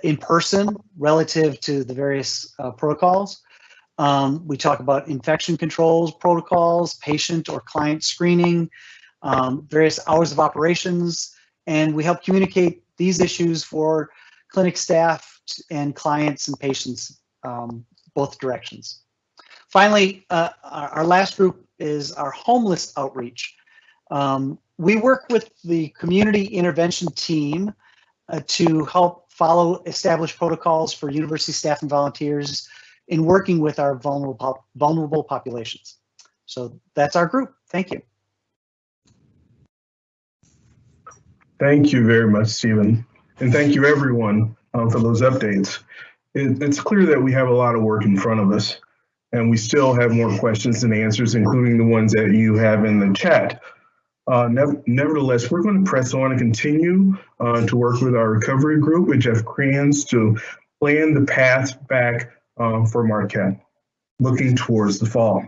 in person relative to the various uh, protocols. Um, we talk about infection controls protocols, patient or client screening, um, various hours of operations, and we help communicate these issues for clinic staff and clients and patients, um, both directions. Finally, uh, our, last group is our homeless outreach. Um, we work with the community intervention team uh, to help follow established protocols for university staff and volunteers in working with our vulnerable, vulnerable populations. So that's our group. Thank you. Thank you very much, Stephen. And thank you, everyone, um, for those updates. It, it's clear that we have a lot of work in front of us, and we still have more questions and answers, including the ones that you have in the chat. Uh, nev- nevertheless, we're going to press on and continue uh, to work with our recovery group with Jeff Kranz to plan the path back uh, for Marquette, looking towards the fall.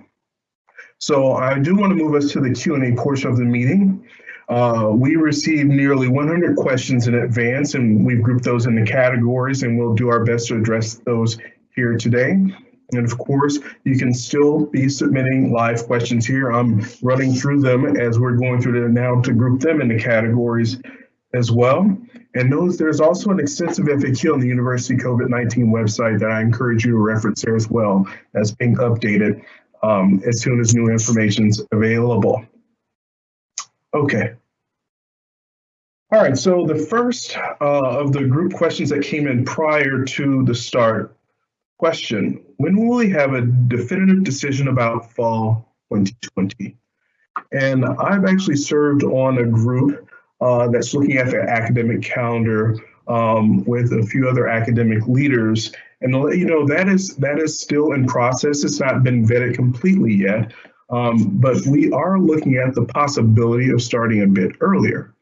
So I do want to move us to the Q&A portion of the meeting. Uh, we received nearly 100 questions in advance, and we've grouped those into categories, and we'll do our best to address those here today. And of course, you can still be submitting live questions here. I'm running through them as we're going through them now to group them into categories as well. And notice there's also an extensive FAQ on the University COVID-19 website that I encourage you to reference there as well as being updated um, as soon as new information is available. Okay. All right, so the first uh, of the group questions that came in prior to the start question, when will we have a definitive decision about fall 2020? And I've actually served on a group uh, that's looking at the academic calendar um, with a few other academic leaders. And you know that is that is still in process. It's not been vetted completely yet, um, but we are looking at the possibility of starting a bit earlier.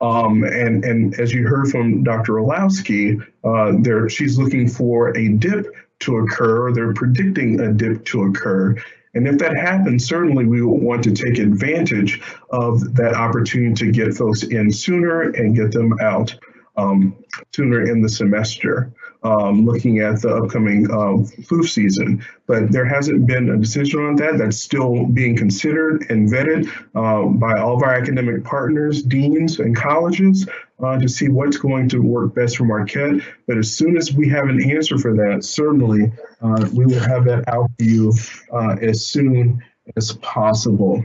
Um, and and as you heard from Dr. Olowski, uh, there she's looking for a dip to occur. Or they're predicting a dip to occur. And if that happens, certainly we want to take advantage of that opportunity to get folks in sooner and get them out um, sooner in the semester, um, looking at the upcoming uh, flu season. But there hasn't been a decision on that. That's still being considered and vetted uh, by all of our academic partners, deans, and colleges uh, to see what's going to work best for Marquette. But as soon as we have an answer for that, certainly uh, we will have that out for you uh, as soon as possible.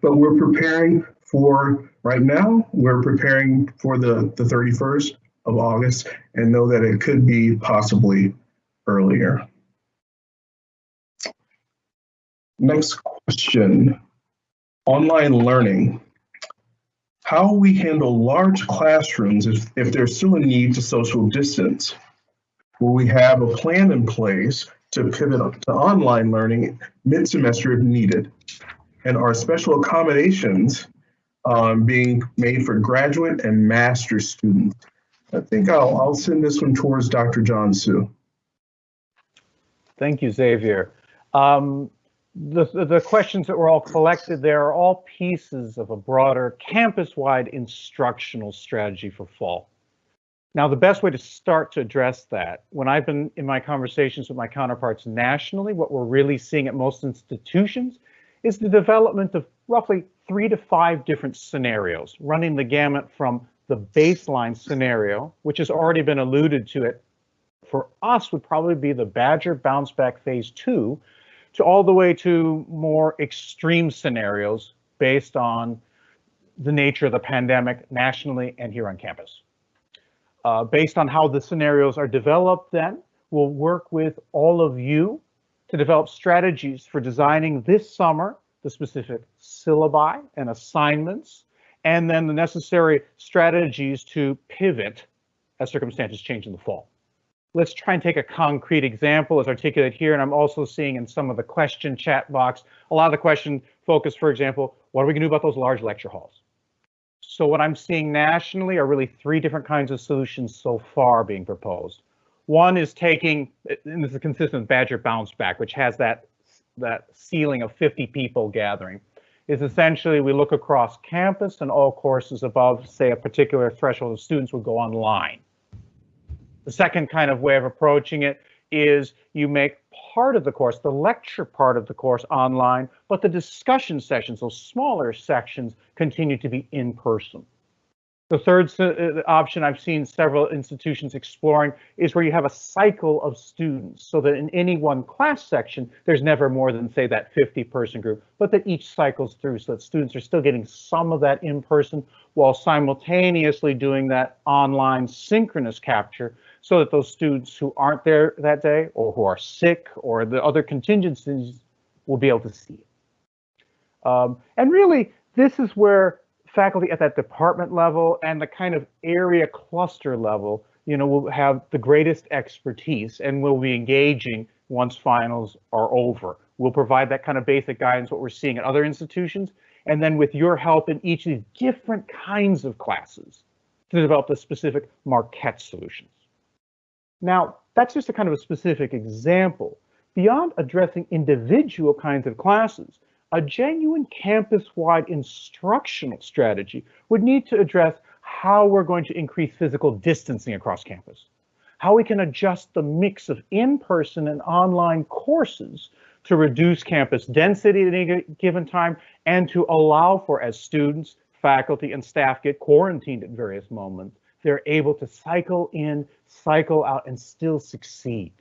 But we're preparing for right now, we're preparing for the, the 31st of August and know that it could be possibly earlier. Next question, online learning. How we handle large classrooms if, if there's still a need to social distance? Will we have a plan in place to pivot to online learning mid-semester if needed? And are special accommodations um, being made for graduate and master students? I think I'll, I'll send this one towards Dr. John Su. Thank you, Xavier. Um, the, the questions that were all collected there are all pieces of a broader campus-wide instructional strategy for fall. Now, the best way to start to address that, when I've been in my conversations with my counterparts nationally, what we're really seeing at most institutions is the development of roughly three to five different scenarios, running the gamut from the baseline scenario, which has already been alluded to it, for us would probably be the Badger bounce back phase two, to all the way to more extreme scenarios based on the nature of the pandemic nationally and here on campus. Uh, based on how the scenarios are developed then, we'll work with all of you to develop strategies for designing this summer the specific syllabi and assignments, and then the necessary strategies to pivot as circumstances change in the fall. Let's try and take a concrete example as articulated here, and I'm also seeing in some of the question chat box, a lot of the question focus, for example, what are we gonna do about those large lecture halls? So what I'm seeing nationally are really three different kinds of solutions so far being proposed. One is taking, and this is consistent with Badger Bounce Back, which has that, that ceiling of 50 people gathering, is essentially we look across campus and all courses above, say, a particular threshold of students would go online. The second kind of way of approaching it is you make part of the course, the lecture part of the course online, but the discussion sessions, those smaller sections, continue to be in person. The third uh, option I've seen several institutions exploring is where you have a cycle of students so that in any one class section, there's never more than say that 50 person group, but that each cycles through so that students are still getting some of that in person while simultaneously doing that online synchronous capture so that those students who aren't there that day or who are sick or the other contingencies will be able to see it. Um, and really, this is where faculty at that department level and the kind of area cluster level, you know, will have the greatest expertise and will be engaging once finals are over. We'll provide that kind of basic guidance, what we're seeing at other institutions, and then with your help in each of these different kinds of classes to develop the specific Marquette solutions. Now, that's just a kind of a specific example. Beyond addressing individual kinds of classes, a genuine campus-wide instructional strategy would need to address how we're going to increase physical distancing across campus, how we can adjust the mix of in-person and online courses to reduce campus density at any given time and to allow for as students, faculty, and staff get quarantined at various moments, they're able to cycle in, cycle out, and still succeed.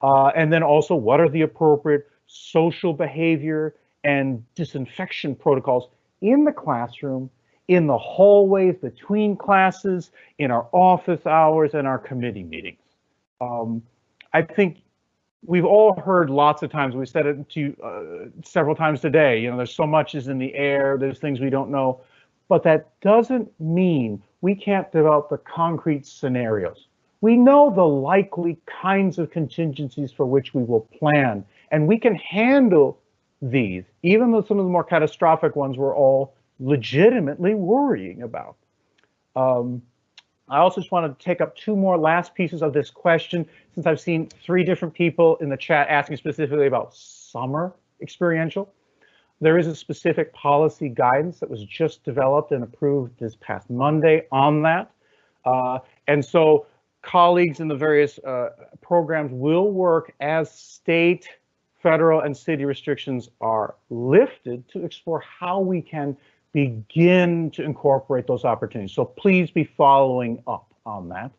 Uh, and then also, what are the appropriate social behavior and disinfection protocols in the classroom, in the hallways between classes, in our office hours, and our committee meetings. Um, I think we've all heard lots of times, we've said it to uh, several times today, you know, there's so much is in the air, there's things we don't know, but that doesn't mean we can't develop the concrete scenarios. We know the likely kinds of contingencies for which we will plan, and we can handle these, even though some of the more catastrophic ones we're all legitimately worrying about. Um, I also just want to take up two more last pieces of this question, since I've seen three different people in the chat asking specifically about summer experiential. There is a specific policy guidance that was just developed and approved this past Monday on that. Uh, and so colleagues in the various uh, programs will work as state federal and city restrictions are lifted to explore how we can begin to incorporate those opportunities. So please be following up on that.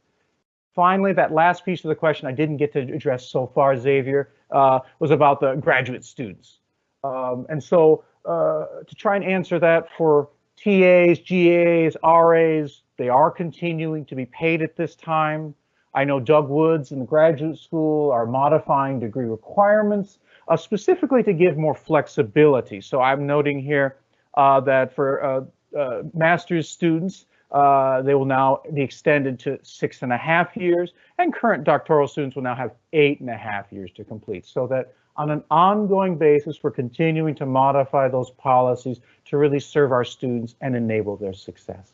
Finally, that last piece of the question I didn't get to address so far, Xavier, uh, was about the graduate students. Um, and so uh, to try and answer that for TAs, GAs, RAs, they are continuing to be paid at this time. I know Doug Woods and the graduate school are modifying degree requirements uh, specifically to give more flexibility. So I'm noting here uh, that for uh, uh, master's students, uh, they will now be extended to six and a half years, and current doctoral students will now have eight and a half years to complete, so that on an ongoing basis, we're continuing to modify those policies to really serve our students and enable their success.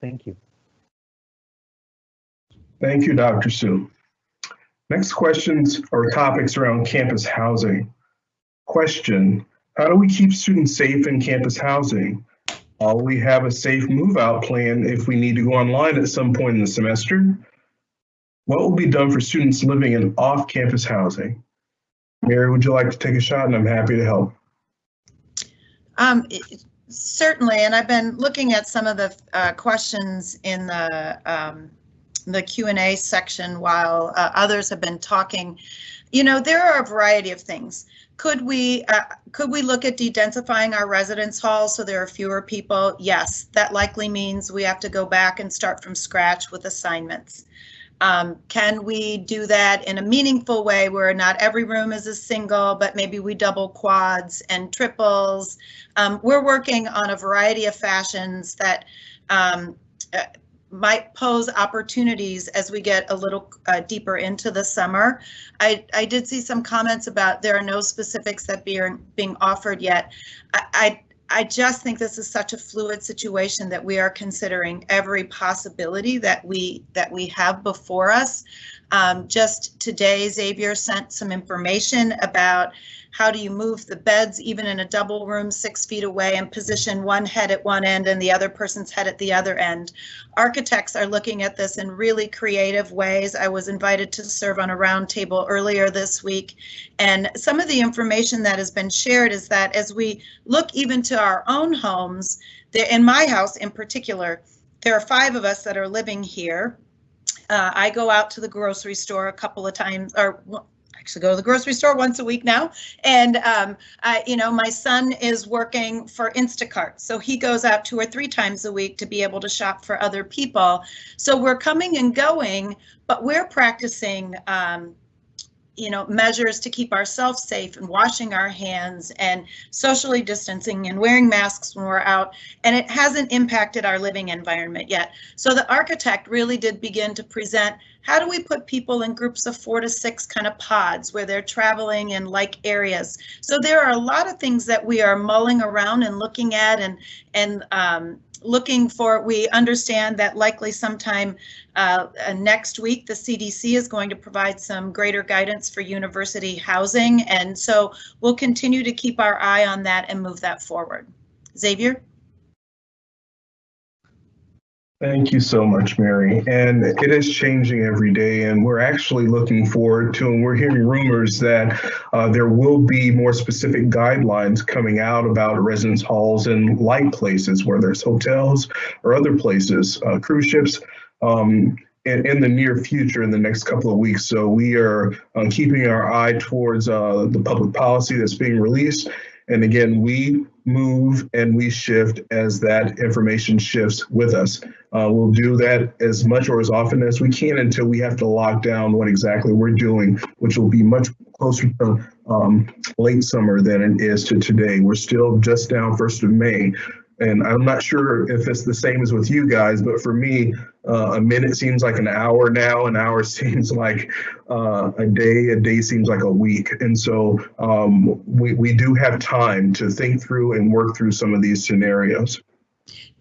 Thank you. Thank you, Dr. Su. Next questions or topics around campus housing. Question, how do we keep students safe in campus housing? Will we have a safe move out plan if we need to go online at some point in the semester? What will be done for students living in off-campus housing? Mary, would you like to take a shot? And I'm happy to help. Um, certainly, and I've been looking at some of the uh, questions in the um, the Q&A section while uh, others have been talking. You know, there are a variety of things. Could we uh, could we look at dedensifying our residence halls so there are fewer people? Yes, that likely means we have to go back and start from scratch with assignments. Um, can we do that in a meaningful way where not every room is a single, but maybe we double quads and triples? Um, we're working on a variety of fashions that um, uh, might pose opportunities as we get a little uh, deeper into the summer. I, I did see some comments about there are no specifics that being being offered yet. I, I I just think this is such a fluid situation that we are considering every possibility that we that we have before us. Um, just today, Xavier sent some information about How do you move the beds even in a double room six feet away and position one head at one end and the other person's head at the other end? Architects are looking at this in really creative ways. I was invited to serve on a roundtable earlier this week. And some of the information that has been shared is that as we look even to our own homes, in my house in particular, there are five of us that are living here. Uh, I go out to the grocery store a couple of times, or actually go to the grocery store once a week now. And, um, I, you know, my son is working for Instacart, so he goes out two or three times a week to be able to shop for other people. So we're coming and going, but we're practicing um, you know, measures to keep ourselves safe and washing our hands and socially distancing and wearing masks when we're out. And it hasn't impacted our living environment yet. So the architect really did begin to present how do we put people in groups of four to six kind of pods where they're traveling in like areas. So there are a lot of things that we are mulling around and looking at and and um, looking for, we understand that likely sometime uh, uh, next week, the CDC is going to provide some greater guidance for university housing. And so we'll continue to keep our eye on that and move that forward. Xavier? Thank you so much, Mary. And it is changing every day, and we're actually looking forward to, and we're hearing rumors that uh, there will be more specific guidelines coming out about residence halls and like places, whether it's hotels or other places, uh, cruise ships. Um, in, in, the near future, in the next couple of weeks. So we are uh, keeping our eye towards uh, the public policy that's being released. And again, we move and we shift as that information shifts with us. Uh, we'll do that as much or as often as we can until we have to lock down what exactly we're doing, which will be much closer to um, late summer than it is to today. We're still just down 1st of May. And I'm not sure if it's the same as with you guys, but for me, uh, a minute seems like an hour now, an hour seems like uh, a day, a day seems like a week. And so um, we, we do have time to think through and work through some of these scenarios.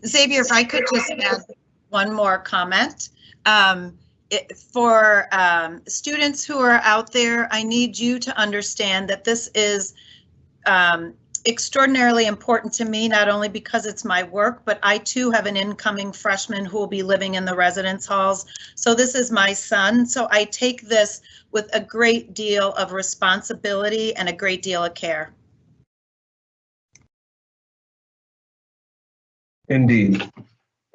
Xavier, if I could just add one more comment. Um, it, for um, students who are out there, I need you to understand that this is um, extraordinarily important to me, not only because it's my work, but I too have an incoming freshman who will be living in the residence halls. So this is my son. So I take this with a great deal of responsibility and a great deal of care. Indeed,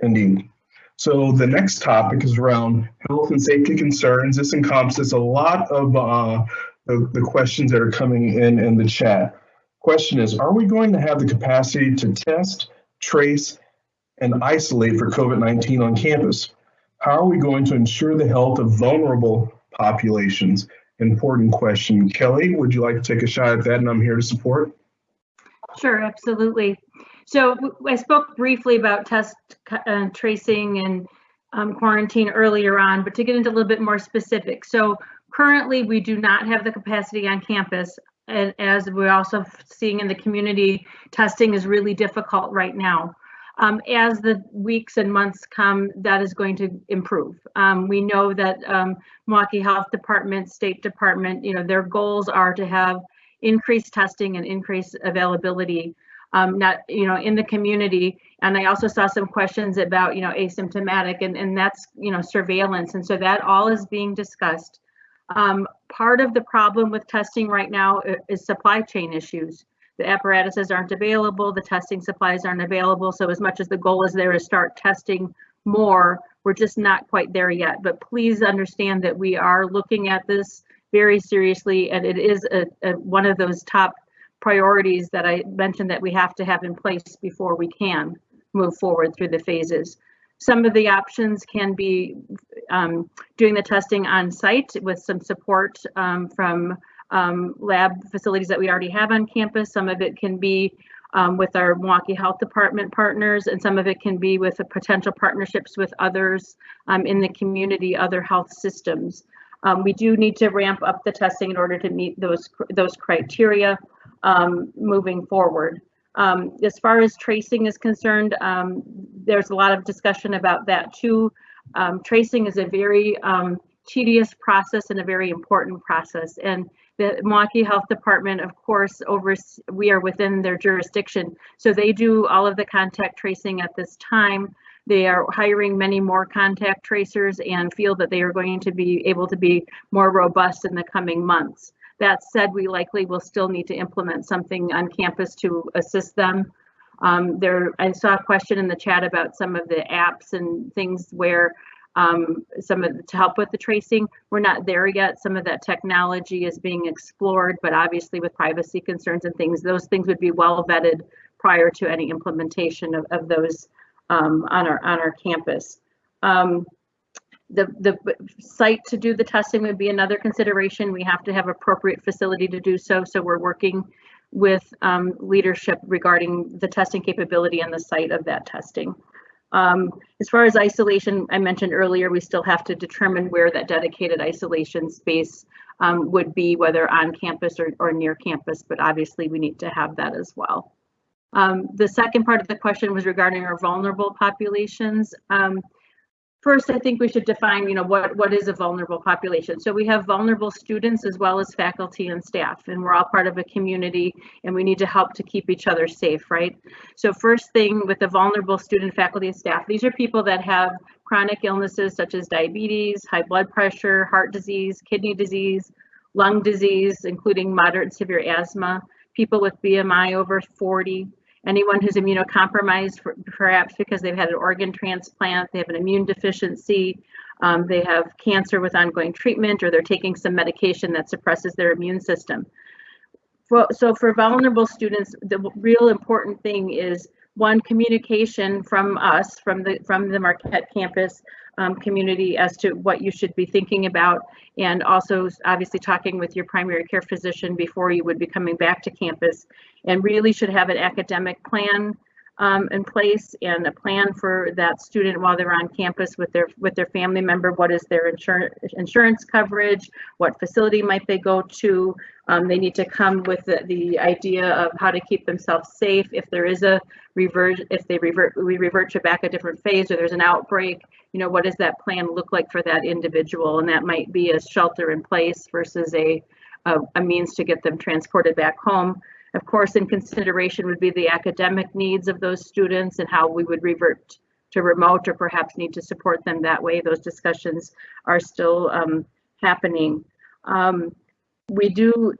indeed. So the next topic is around health and safety concerns. This encompasses a lot of uh, the, the questions that are coming in in the chat. Question is, are we going to have the capacity to test, trace, and isolate for COVID-19 on campus? How are we going to ensure the health of vulnerable populations? Important question. Kelly, would you like to take a shot at that? And I'm here to support. Sure, absolutely. So I spoke briefly about test uh, tracing and um, quarantine earlier on, but to get into a little bit more specific. So currently we do not have the capacity on campus and as we're also seeing in the community, testing is really difficult right now. Um, as the weeks and months come, that is going to improve. Um, we know that um, Milwaukee Health Department, State Department, you know, their goals are to have increased testing and increased availability, um, not, you know, in the community. And I also saw some questions about, you know, asymptomatic and, and that's, you know, surveillance. And so that all is being discussed. Um, part of the problem with testing right now is supply chain issues. The apparatuses aren't available, the testing supplies aren't available. So as much as the goal is there to start testing more, we're just not quite there yet. But please understand that we are looking at this very seriously and it is a, a, one of those top priorities that I mentioned that we have to have in place before we can move forward through the phases. Some of the options can be um, doing the testing on site with some support um, from um, lab facilities that we already have on campus. Some of it can be um, with our Milwaukee Health Department partners, and some of it can be with potential partnerships with others um, in the community, other health systems. We do need to ramp up the testing in order to meet those those criteria moving forward. Um, as far as tracing is concerned, um, there's a lot of discussion about that too. Um, tracing is a very um, tedious process and a very important process. And The Milwaukee Health Department, of course, over we are within their jurisdiction, so they do all of the contact tracing at this time. They are hiring many more contact tracers and feel that they are going to be able to be more robust in the coming months. That said, we likely will still need to implement something on campus to assist them. Um, there, I saw a question in the chat about some of the apps and things where um, some of to help with the tracing. We're not there yet. Some of that technology is being explored, but obviously with privacy concerns and things, those things would be well vetted prior to any implementation of, of those um, on our on our campus. Um, the the site to do the testing would be another consideration. We have to have appropriate facility to do so. So we're working with um, leadership regarding the testing capability and the site of that testing. Um, as far as isolation, I mentioned earlier, we still have to determine where that dedicated isolation space um, would be, whether on campus or, or near campus, but obviously we need to have that as well. Um, the second part of the question was regarding our vulnerable populations. First, I think we should define, you know, what, what is a vulnerable population? So we have vulnerable students as well as faculty and staff, and we're all part of a community and we need to help to keep each other safe, right? So first thing with the vulnerable student, faculty, and staff, these are people that have chronic illnesses such as diabetes, high blood pressure, heart disease, kidney disease, lung disease, including moderate and severe asthma, people with BMI over 40, anyone who's immunocompromised, for, perhaps because they've had an organ transplant, they have an immune deficiency, um, they have cancer with ongoing treatment, or they're taking some medication that suppresses their immune system. For, so for vulnerable students, the real important thing is one communication from us, from the from the Marquette campus um, community as to what you should be thinking about, and also obviously talking with your primary care physician before you would be coming back to campus, and really should have an academic plan um, in place and a plan for that student while they're on campus with their with their family member. What is their insurance insurance coverage? What facility might they go to? Um, they need to come with the, the idea of how to keep themselves safe if there is a revert, if they revert, we revert to back a different phase or there's an outbreak. You know, what does that plan look like for that individual? And that might be a shelter in place versus a a, a means to get them transported back home. Of course, in consideration would be the academic needs of those students and how we would revert to remote or perhaps need to support them that way. Those discussions are still um, happening. Um, we do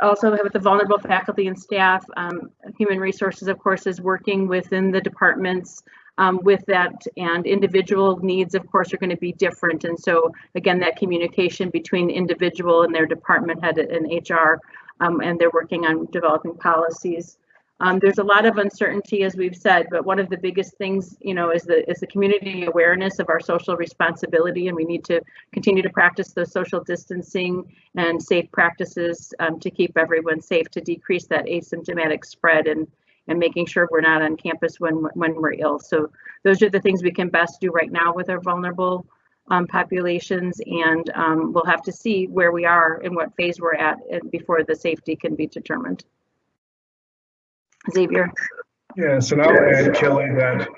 also have the vulnerable faculty and staff. Um, human resources, of course, is working within the departments um, with that and individual needs, of course, are going to be different. And so, again, that communication between individual and their department head and HR um, and they're working on developing policies. Um, there's a lot of uncertainty, as we've said, but one of the biggest things, you know, is the is the community awareness of our social responsibility, and we need to continue to practice the social distancing and safe practices um, to keep everyone safe, to decrease that asymptomatic spread, and and making sure we're not on campus when when we're ill. So those are the things we can best do right now with our vulnerable um, populations, and um, we'll have to see where we are and what phase we're at before the safety can be determined. Xavier. Yes, and I'll add, Kelly, that,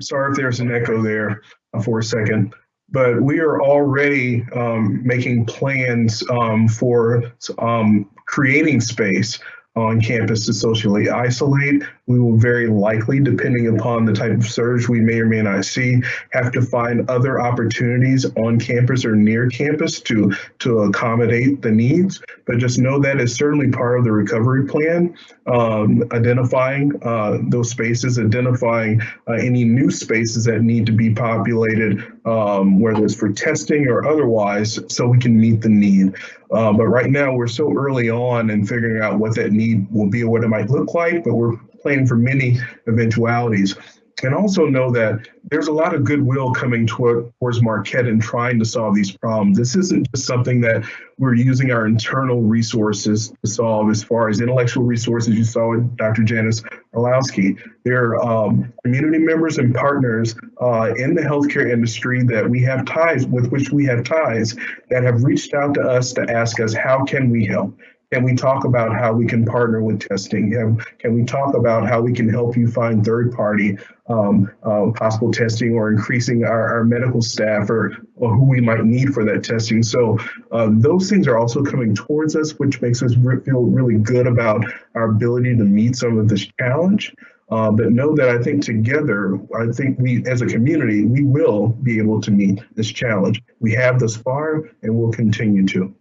sorry if there's an echo there uh, for a second, but we are already um, making plans um, for um, creating space on campus to socially isolate. We will very likely, depending upon the type of surge we may or may not see, have to find other opportunities on campus or near campus to, to accommodate the needs. But just know that is certainly part of the recovery plan, um, identifying uh, those spaces, identifying uh, any new spaces that need to be populated, um, whether it's for testing or otherwise, so we can meet the need. Uh, but right now, we're so early on in figuring out what that need will be or what it might look like, but we're planning for many eventualities. And also know that there's a lot of goodwill coming toward, towards Marquette and trying to solve these problems. This isn't just something that we're using our internal resources to solve as far as intellectual resources you saw with Dr. Janis Orlowski. There are um, community members and partners uh, in the healthcare industry that we have ties with which we have ties that have reached out to us to ask us, how can we help? Can we talk about how we can partner with testing? Can, can we talk about how we can help you find third party um, uh, possible testing or increasing our, our medical staff or, or who we might need for that testing? So uh, those things are also coming towards us, which makes us re feel really good about our ability to meet some of this challenge. Uh, but know that I think together, I think we as a community, we will be able to meet this challenge. We have thus far and we'll continue to.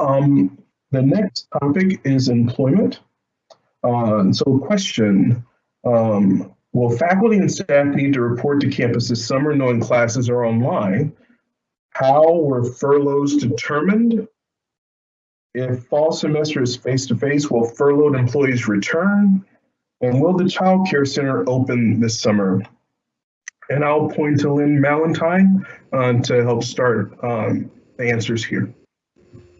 Um, the next topic is employment. Uh, so question, um, will faculty and staff need to report to campus this summer knowing classes are online? How were furloughs determined? If fall semester is face-to-face, -face, will furloughed employees return? And will the Child Care Center open this summer? And I'll point to Lynn Mellantine uh, to help start um, the answers here.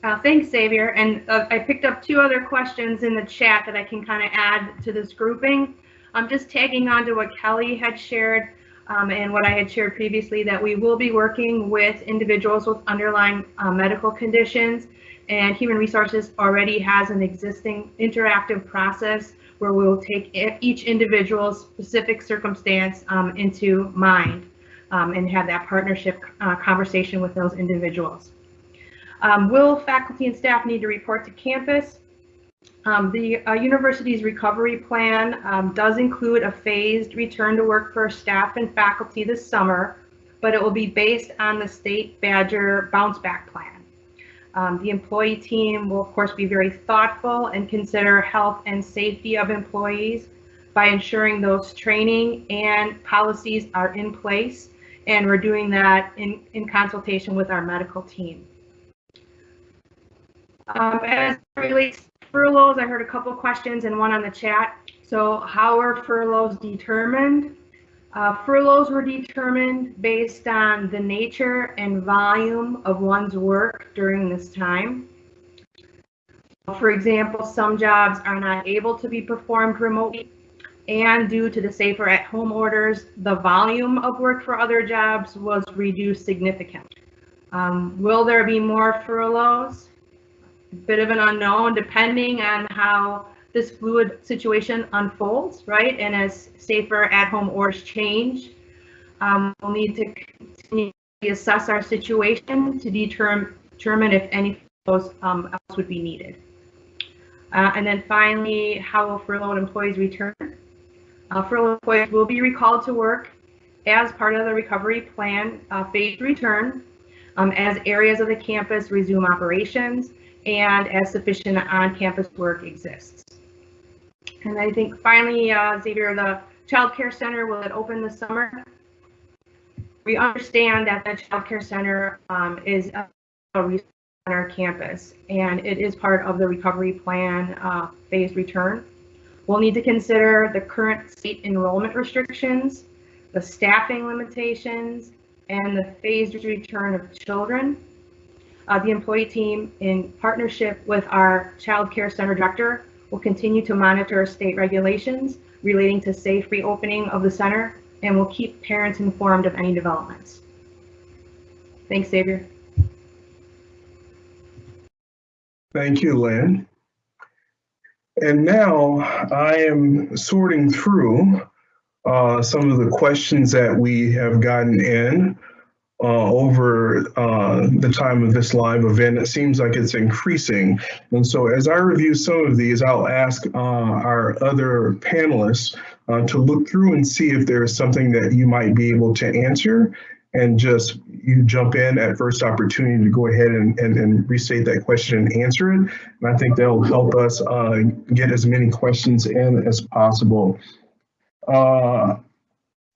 Uh, thanks, Xavier. And uh, I picked up two other questions in the chat that I can kind of add to this grouping. I'm just tagging on to what Kelly had shared um, and what I had shared previously that we will be working with individuals with underlying uh, medical conditions and Human Resources already has an existing interactive process where we'll take each individual's specific circumstance um, into mind um, and have that partnership uh, conversation with those individuals. Um, will faculty and staff need to report to campus? Um, the uh, university's recovery plan um, does include a phased return to work for staff and faculty this summer, but it will be based on the state Badger bounce back plan. Um, the employee team will, of course, be very thoughtful and consider health and safety of employees by ensuring those training and policies are in place. And we're doing that in, in consultation with our medical team. Um, as relates to furloughs, I heard a couple questions and one on the chat. So how are furloughs determined? Uh, furloughs were determined based on the nature and volume of one's work during this time. For example, some jobs are not able to be performed remotely and due to the safer at home orders, the volume of work for other jobs was reduced significantly. Um, will there be more furloughs? Bit of an unknown depending on how this fluid situation unfolds, right? And as safer at-home orders change, um, we'll need to continue to assess our situation to determine, determine if any of um, else would be needed. Uh, and then finally, how will furloughed employees return? Uh, furloughed employees will be recalled to work as part of the recovery plan uh, phased return um, as areas of the campus resume operations and as sufficient on-campus work exists. And I think finally, uh, Xavier, the Child Care Center, will it open this summer? We understand that the Child Care Center um, is a on our campus, and it is part of the recovery plan uh, phased return. We'll need to consider the current state enrollment restrictions, the staffing limitations, and the phased return of children. Uh, the employee team, in partnership with our Child Care Center director, will continue to monitor state regulations relating to safe reopening of the center and will keep parents informed of any developments. Thanks, Xavier. Thank you, Lynn. And now I am sorting through uh, some of the questions that we have gotten in uh, over uh, the time of this live event. It seems like it's increasing. And so as I review some of these, I'll ask uh, our other panelists uh, to look through and see if there's something that you might be able to answer and just you jump in at first opportunity to go ahead and, and, and restate that question and answer it. And I think that'll help us uh, get as many questions in as possible. Uh,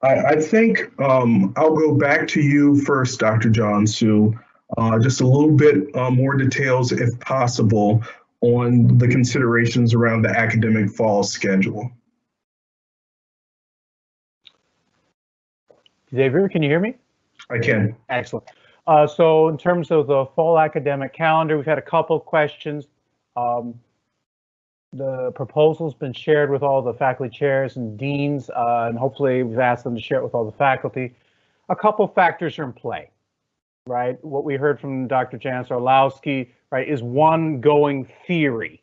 I, I think um, I'll go back to you first, Dr. John Su. Uh, just a little bit uh, more details, if possible, on the considerations around the academic fall schedule. Xavier, can you hear me? I can. Excellent. Uh, so in terms of the fall academic calendar, we've had a couple questions. Um, the proposal's been shared with all the faculty chairs and deans, uh, and hopefully we've asked them to share it with all the faculty. A couple factors are in play, right? What we heard from Dr. Janis Orlowski, right, is one going theory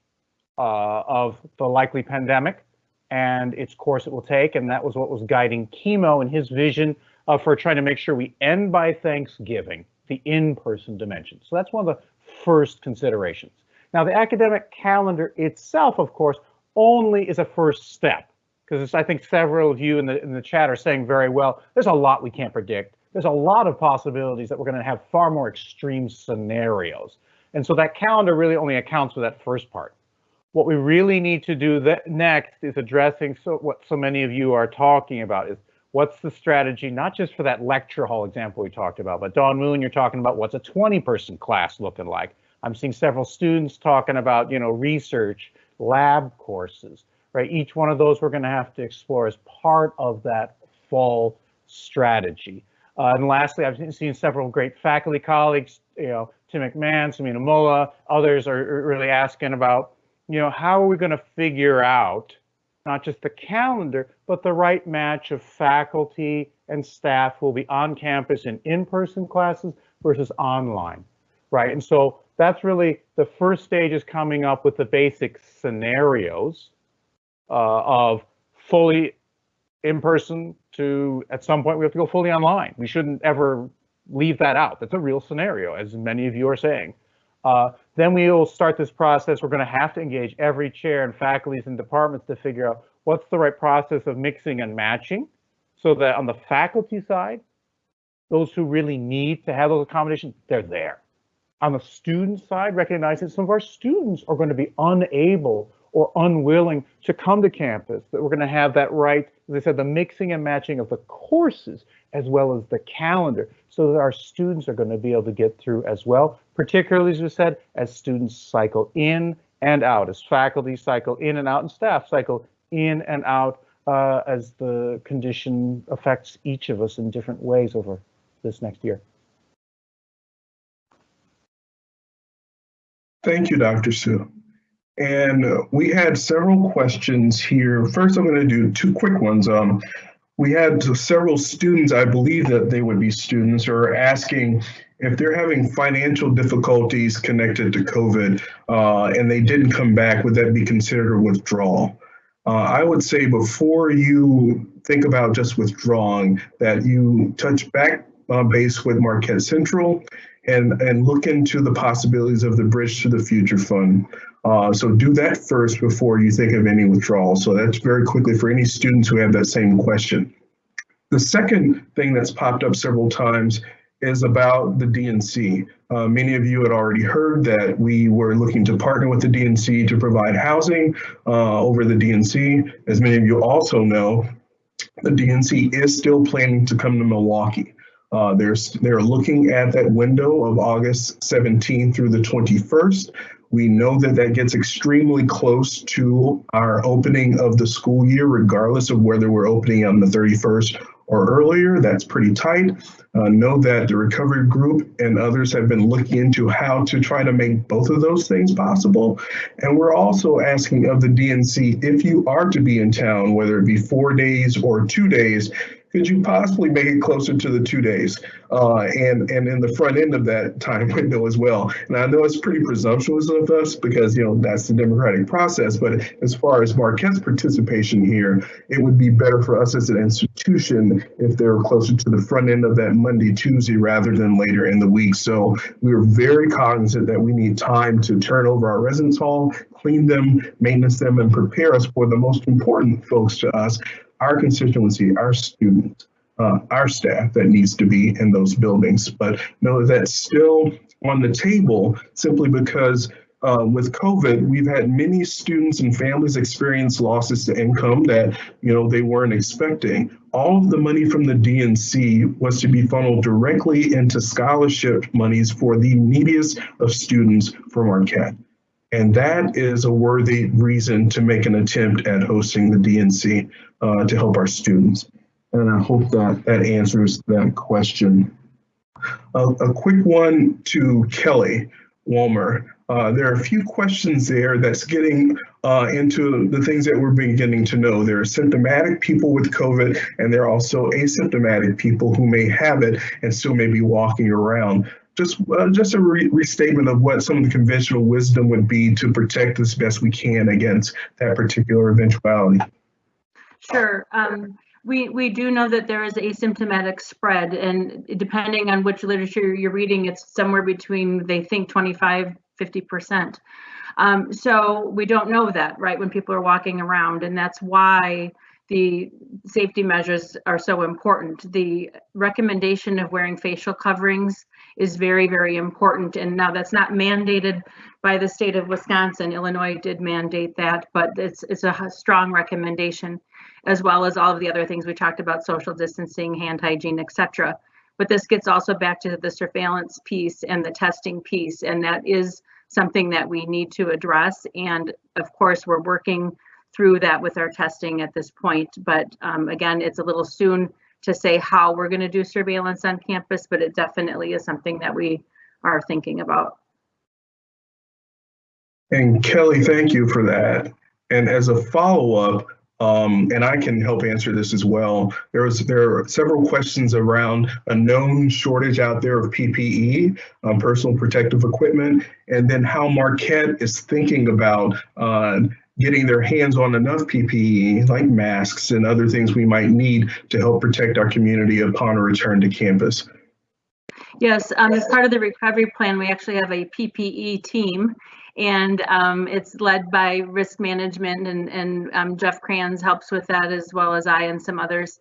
uh, of the likely pandemic and its course it will take. And that was what was guiding Kimo and his vision uh, for trying to make sure we end by Thanksgiving, the in-person dimension. So that's one of the first considerations. Now, the academic calendar itself, of course, only is a first step because I think several of you in the in the chat are saying very well, there's a lot we can't predict. There's a lot of possibilities that we're going to have far more extreme scenarios. And so that calendar really only accounts for that first part. What we really need to do next is addressing so what so many of you are talking about is what's the strategy, not just for that lecture hall example we talked about, but Dawn Moon, you're talking about what's a 20 person class looking like. I'm seeing several students talking about, you know, research, lab courses, right? Each one of those we're going to have to explore as part of that fall strategy. Uh, and lastly, I've seen several great faculty colleagues, you know, Tim McMahon, Sameena Mulla, others are really asking about, you know, how are we going to figure out not just the calendar, but the right match of faculty and staff who will be on campus in in-person classes versus online, right? And so that's really the first stage is coming up with the basic scenarios uh, of fully in person to at some point we have to go fully online. We shouldn't ever leave that out. That's a real scenario, as many of you are saying. Uh, then we will start this process. We're going to have to engage every chair and faculties and departments to figure out what's the right process of mixing and matching so that on the faculty side, those who really need to have those accommodations, they're there on the student side, recognizing some of our students are going to be unable or unwilling to come to campus, that we're going to have that right, as I said, the mixing and matching of the courses as well as the calendar, so that our students are going to be able to get through as well, particularly as we said, as students cycle in and out, as faculty cycle in and out, and staff cycle in and out uh, as the condition affects each of us in different ways over this next year. Thank you, Dr. Su. And uh, we had several questions here. First, I'm going to do two quick ones. Um, we had several students, I believe that they would be students, are asking if they're having financial difficulties connected to COVID uh, and they didn't come back, would that be considered a withdrawal? Uh, I would say before you think about just withdrawing, that you touch back uh, base with Marquette Central and, and look into the possibilities of the Bridge to the Future Fund. Uh, so do that first before you think of any withdrawal. So that's very quickly for any students who have that same question. The second thing that's popped up several times is about the DNC. Uh, many of you had already heard that we were looking to partner with the DNC to provide housing uh, over the DNC. As many of you also know, the DNC is still planning to come to Milwaukee. Uh, they're, they're looking at that window of August 17 through the 21st. We know that that gets extremely close to our opening of the school year, regardless of whether we're opening on the 31st or earlier. That's pretty tight. Uh, know that the recovery group and others have been looking into how to try to make both of those things possible. And we're also asking of the DNC if you are to be in town, whether it be four days or two days, could you possibly make it closer to the two days uh, and and in the front end of that time window as well? And I know it's pretty presumptuous of us because you know that's the democratic process. But as far as Marquette's participation here, it would be better for us as an institution if they were closer to the front end of that Monday, Tuesday rather than later in the week. So we're very cognizant that we need time to turn over our residence hall, clean them, maintenance them, and prepare us for the most important folks to us, our constituency, our students, uh, our staff that needs to be in those buildings. But know that's still on the table simply because uh, with COVID, we've had many students and families experience losses to income that you know they weren't expecting. All of the money from the DNC was to be funneled directly into scholarship monies for the neediest of students from Marquette. And that is a worthy reason to make an attempt at hosting the DNC uh, to help our students. And I hope that that answers that question. Uh, a quick one to Kelly Walmer. Uh, there are a few questions there that's getting uh, into the things that we're beginning to know. There are symptomatic people with COVID, and there are also asymptomatic people who may have it and still may be walking around just uh, just a re- restatement of what some of the conventional wisdom would be to protect as best we can against that particular eventuality. Sure. Um, we, we do know that there is asymptomatic spread and depending on which literature you're reading, it's somewhere between, they think 25, 50%. Um, so we don't know that, right, when people are walking around and that's why the safety measures are so important. The recommendation of wearing facial coverings is very, very important. And now that's not mandated by the state of Wisconsin. Illinois did mandate that, but it's, it's a strong recommendation, as well as all of the other things we talked about, social distancing, hand hygiene, etc. But this gets also back to the surveillance piece and the testing piece, and that is something that we need to address. And of course, we're working through that with our testing at this point. But um, again, it's a little soon to say how we're going to do surveillance on campus, but it definitely is something that we are thinking about. And Kelly, thank you for that. And as a follow-up, um, and I can help answer this as well. There was there are several questions around a known shortage out there of PPE, um, personal protective equipment, and then how Marquette is thinking about uh, getting their hands on enough PPE like masks and other things we might need to help protect our community upon a return to campus. Yes, um, as part of the recovery plan, we actually have a PPE team and um, it's led by risk management and, and um, Jeff Kranz helps with that as well as I and some others.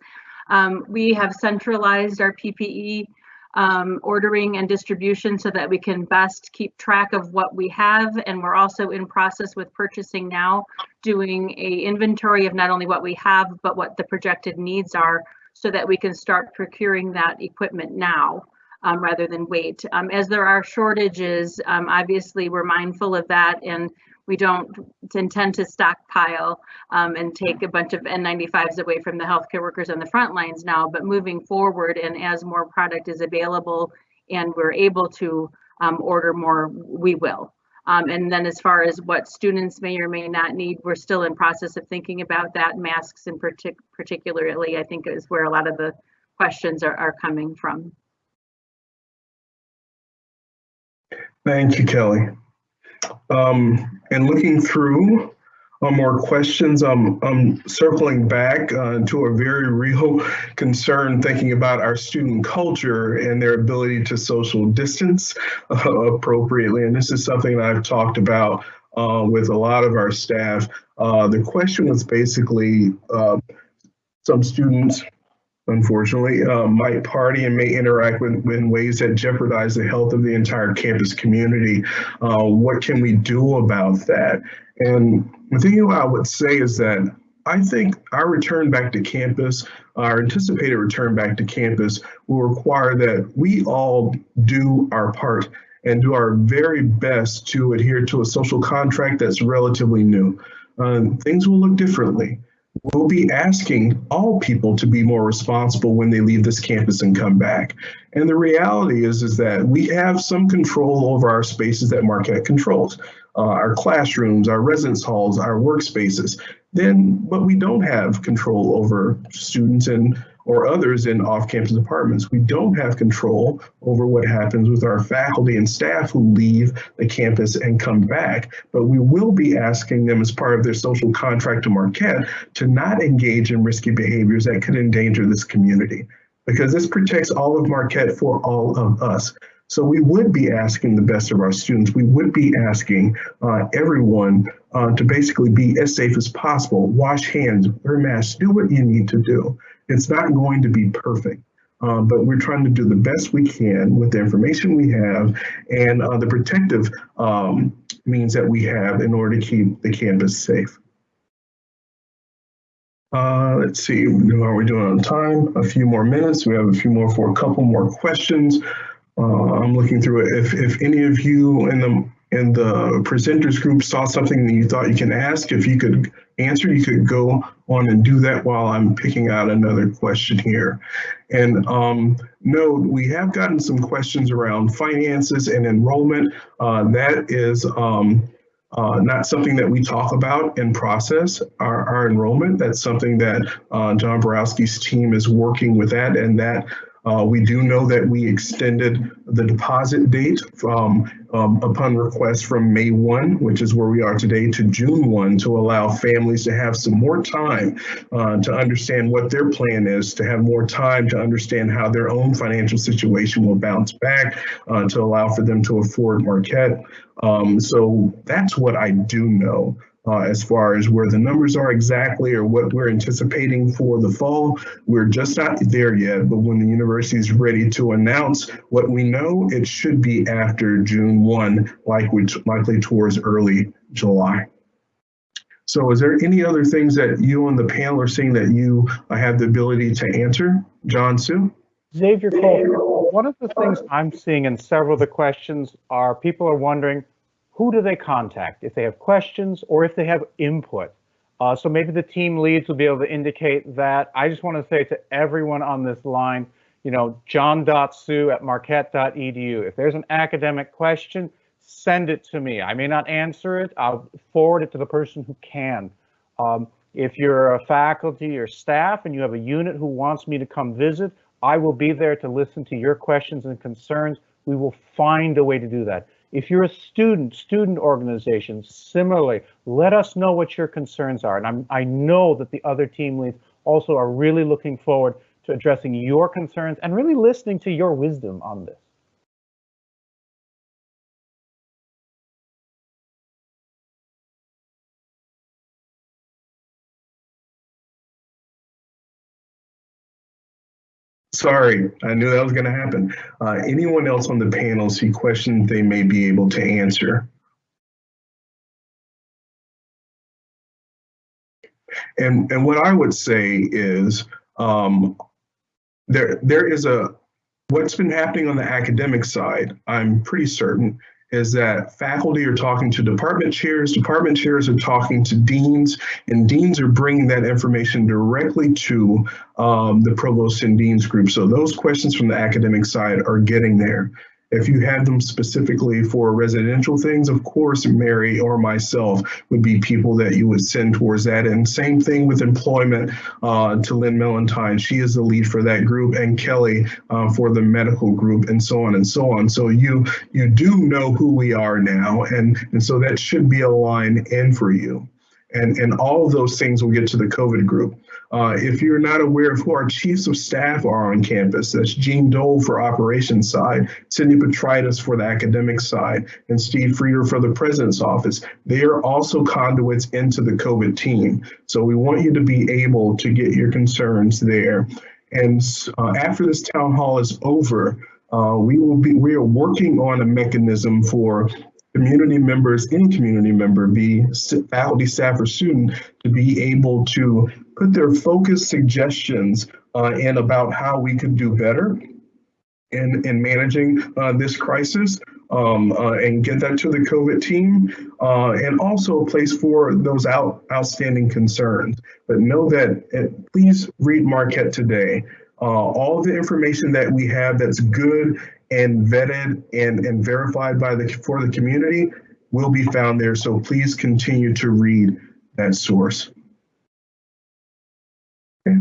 Um, we have centralized our PPE um, ordering and distribution so that we can best keep track of what we have. And we're also in process with purchasing now, doing a inventory of not only what we have, but what the projected needs are so that we can start procuring that equipment now. Um, rather than wait. Um, as there are shortages, um, obviously we're mindful of that and we don't intend to stockpile um, and take a bunch of N95s away from the healthcare workers on the front lines now, but moving forward and as more product is available and we're able to um, order more, we will. Um, and then as far as what students may or may not need, we're still in process of thinking about that. Masks in partic particularly, I think is where a lot of the questions are, are coming from. Thank you, Kelly. Um, and looking through uh, more questions, um, I'm circling back uh, to a very real concern thinking about our student culture and their ability to social distance uh, appropriately. And this is something I've talked about uh, with a lot of our staff. Uh, the question was basically uh, some students unfortunately, uh, might party and may interact with, in ways that jeopardize the health of the entire campus community. Uh, what can we do about that? And the thing I would say is that I think our return back to campus, our anticipated return back to campus, will require that we all do our part and do our very best to adhere to a social contract that's relatively new. Uh, things will look differently we'll be asking all people to be more responsible when they leave this campus and come back. And the reality is, is that we have some control over our spaces that Marquette controls, uh, our classrooms, our residence halls, our workspaces. Then, but we don't have control over students and or others in off-campus apartments. We don't have control over what happens with our faculty and staff who leave the campus and come back, but we will be asking them as part of their social contract to Marquette to not engage in risky behaviors that could endanger this community because this protects all of Marquette for all of us. So we would be asking the best of our students. We would be asking uh, everyone uh, to basically be as safe as possible. Wash hands, wear masks, do what you need to do. It's not going to be perfect. Uh, but we're trying to do the best we can with the information we have and uh, the protective um, means that we have in order to keep the campus safe. Uh, let's see, how are we doing on time? A few more minutes. We have a few more for a couple more questions. Uh, I'm looking through it. If, if any of you in the in the presenters group saw something that you thought you can ask, if you could answer, you could go on and do that while I'm picking out another question here. And um, note, we have gotten some questions around finances and enrollment. Uh, that is um, uh, not something that we talk about and process our, our enrollment. That's something that uh, John Baworowsky's team is working with that, and that Uh, we do know that we extended the deposit date from um, upon request from May 1, which is where we are today, to June 1 to allow families to have some more time uh, to understand what their plan is, to have more time to understand how their own financial situation will bounce back, uh, to allow for them to afford Marquette. Um, so that's what I do know uh, as far as where the numbers are exactly or what we're anticipating for the fall. We're just not there yet, but when the university is ready to announce what we know, it should be after June 1, likely, likely towards early July. So is there any other things that you on the panel are seeing that you have the ability to answer? John Su? Xavier Cole, one of the things I'm seeing in several of the questions are people are wondering, who do they contact if they have questions or if they have input? Uh, so maybe the team leads will be able to indicate that. I just want to say to everyone on this line, you know, john.su at marquette.edu. If there's an academic question, send it to me. I may not answer it. I'll forward it to the person who can. Um, if you're a faculty or staff and you have a unit who wants me to come visit, I will be there to listen to your questions and concerns. We will find a way to do that. If you're a student, student organizations, similarly, let us know what your concerns are. And I'm, I know that the other team leads also are really looking forward to addressing your concerns and really listening to your wisdom on this. Sorry, I knew that was going to happen. Uh, anyone else on the panel see questions they may be able to answer? And, and what I would say is um, there, there is a, what's been happening on the academic side, I'm pretty certain, is that faculty are talking to department chairs, department chairs are talking to deans, and deans are bringing that information directly to um, the provost and deans group. So those questions from the academic side are getting there. If you have them specifically for residential things, of course, Mary or myself would be people that you would send towards that. And same thing with employment uh, to Lynn Mellantine. She is the lead for that group and Kelly uh, for the medical group and so on and so on. So you you do know who we are now. And, and so that should be a line in for you. And, and all of those things will get to the COVID group. Uh, if you're not aware of who our chiefs of staff are on campus, that's Gene Dole for operations side, Cindy Petritis for the academic side, and Steve Frieder for the president's office. They are also conduits into the COVID team. So we want you to be able to get your concerns there. And uh, after this town hall is over, uh, we will be we are working on a mechanism for community members, any community member, be faculty, staff, or student, to be able to put their focused suggestions uh, in about how we could do better in, in managing uh, this crisis um, uh, and get that to the COVID team uh, and also a place for those out, outstanding concerns. But know that, uh, please read Marquette today. Uh, all the information that we have that's good and vetted and, and verified by the for the community will be found there. So please continue to read that source. Okay.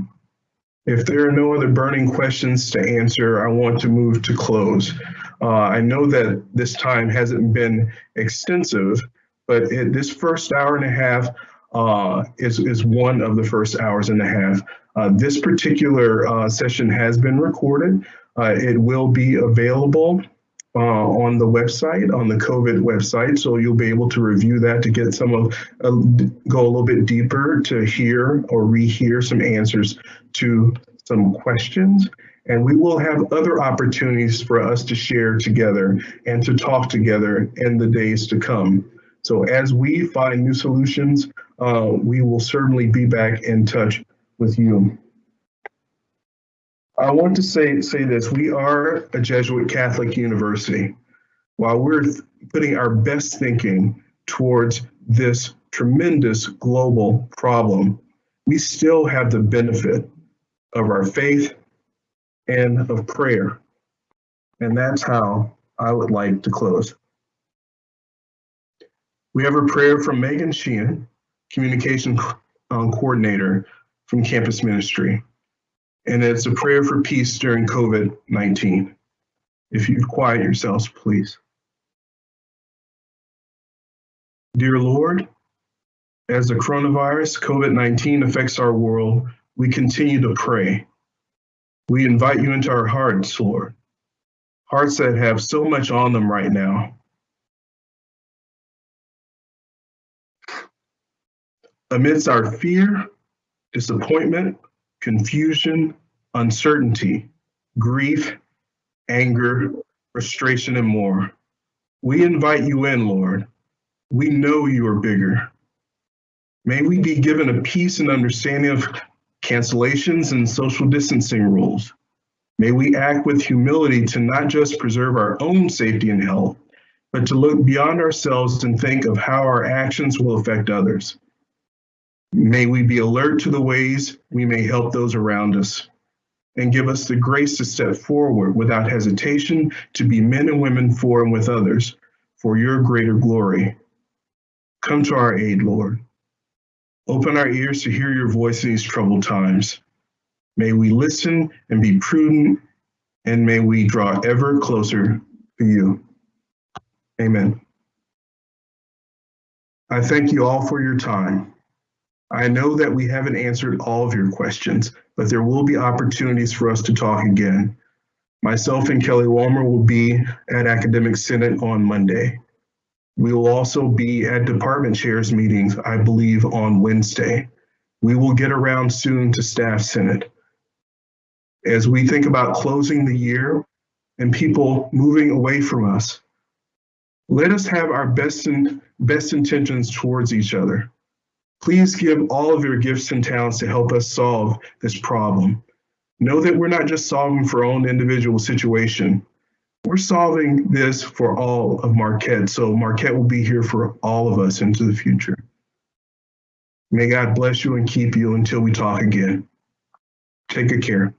If there are no other burning questions to answer, I want to move to close. Uh, I know that this time hasn't been extensive, but it, this first hour and a half uh, is, is one of the first hours and a half. Uh, this particular uh, session has been recorded. Uh, it will be available uh, on the website, on the COVID website. So you'll be able to review that to get some of, go a little bit deeper to hear or rehear some answers to some questions. And we will have other opportunities for us to share together and to talk together in the days to come. So as we find new solutions, uh, we will certainly be back in touch with you. I want to say, say this, we are a Jesuit Catholic university. While we're putting our best thinking towards this tremendous global problem, we still have the benefit of our faith and of prayer. And that's how I would like to close. We have a prayer from Megan Sheehan, Communication um, Coordinator from Campus Ministry. And it's a prayer for peace during COVID-19. If you quiet yourselves, please. Dear Lord, as the coronavirus COVID-19 affects our world, we continue to pray. We invite you into our hearts, Lord, hearts that have so much on them right now. Amidst our fear, disappointment, confusion, uncertainty, grief, anger, frustration, and more, we invite you in, Lord. We know you are bigger. May we be given a peace and understanding of cancellations and social distancing rules. May we act with humility to not just preserve our own safety and health, but to look beyond ourselves and think of how our actions will affect others. May we be alert to the ways we may help those around us and give us the grace to step forward without hesitation to be men and women for and with others for your greater glory. Come to our aid, Lord. Open our ears to hear your voice in these troubled times. May we listen and be prudent, and may we draw ever closer to you. Amen. I thank you all for your time. I know that we haven't answered all of your questions, but there will be opportunities for us to talk again. Myself and Kelly Walmer will be at Academic Senate on Monday. We will also be at department chairs meetings, I believe, on Wednesday. We will get around soon to staff senate. As we think about closing the year and people moving away from us, let us have our best, in, best intentions towards each other. Please give all of your gifts and talents to help us solve this problem. Know that we're not just solving for our own individual situation. We're solving this for all of Marquette, so Marquette will be here for all of us into the future. May God bless you and keep you until we talk again. Take good care.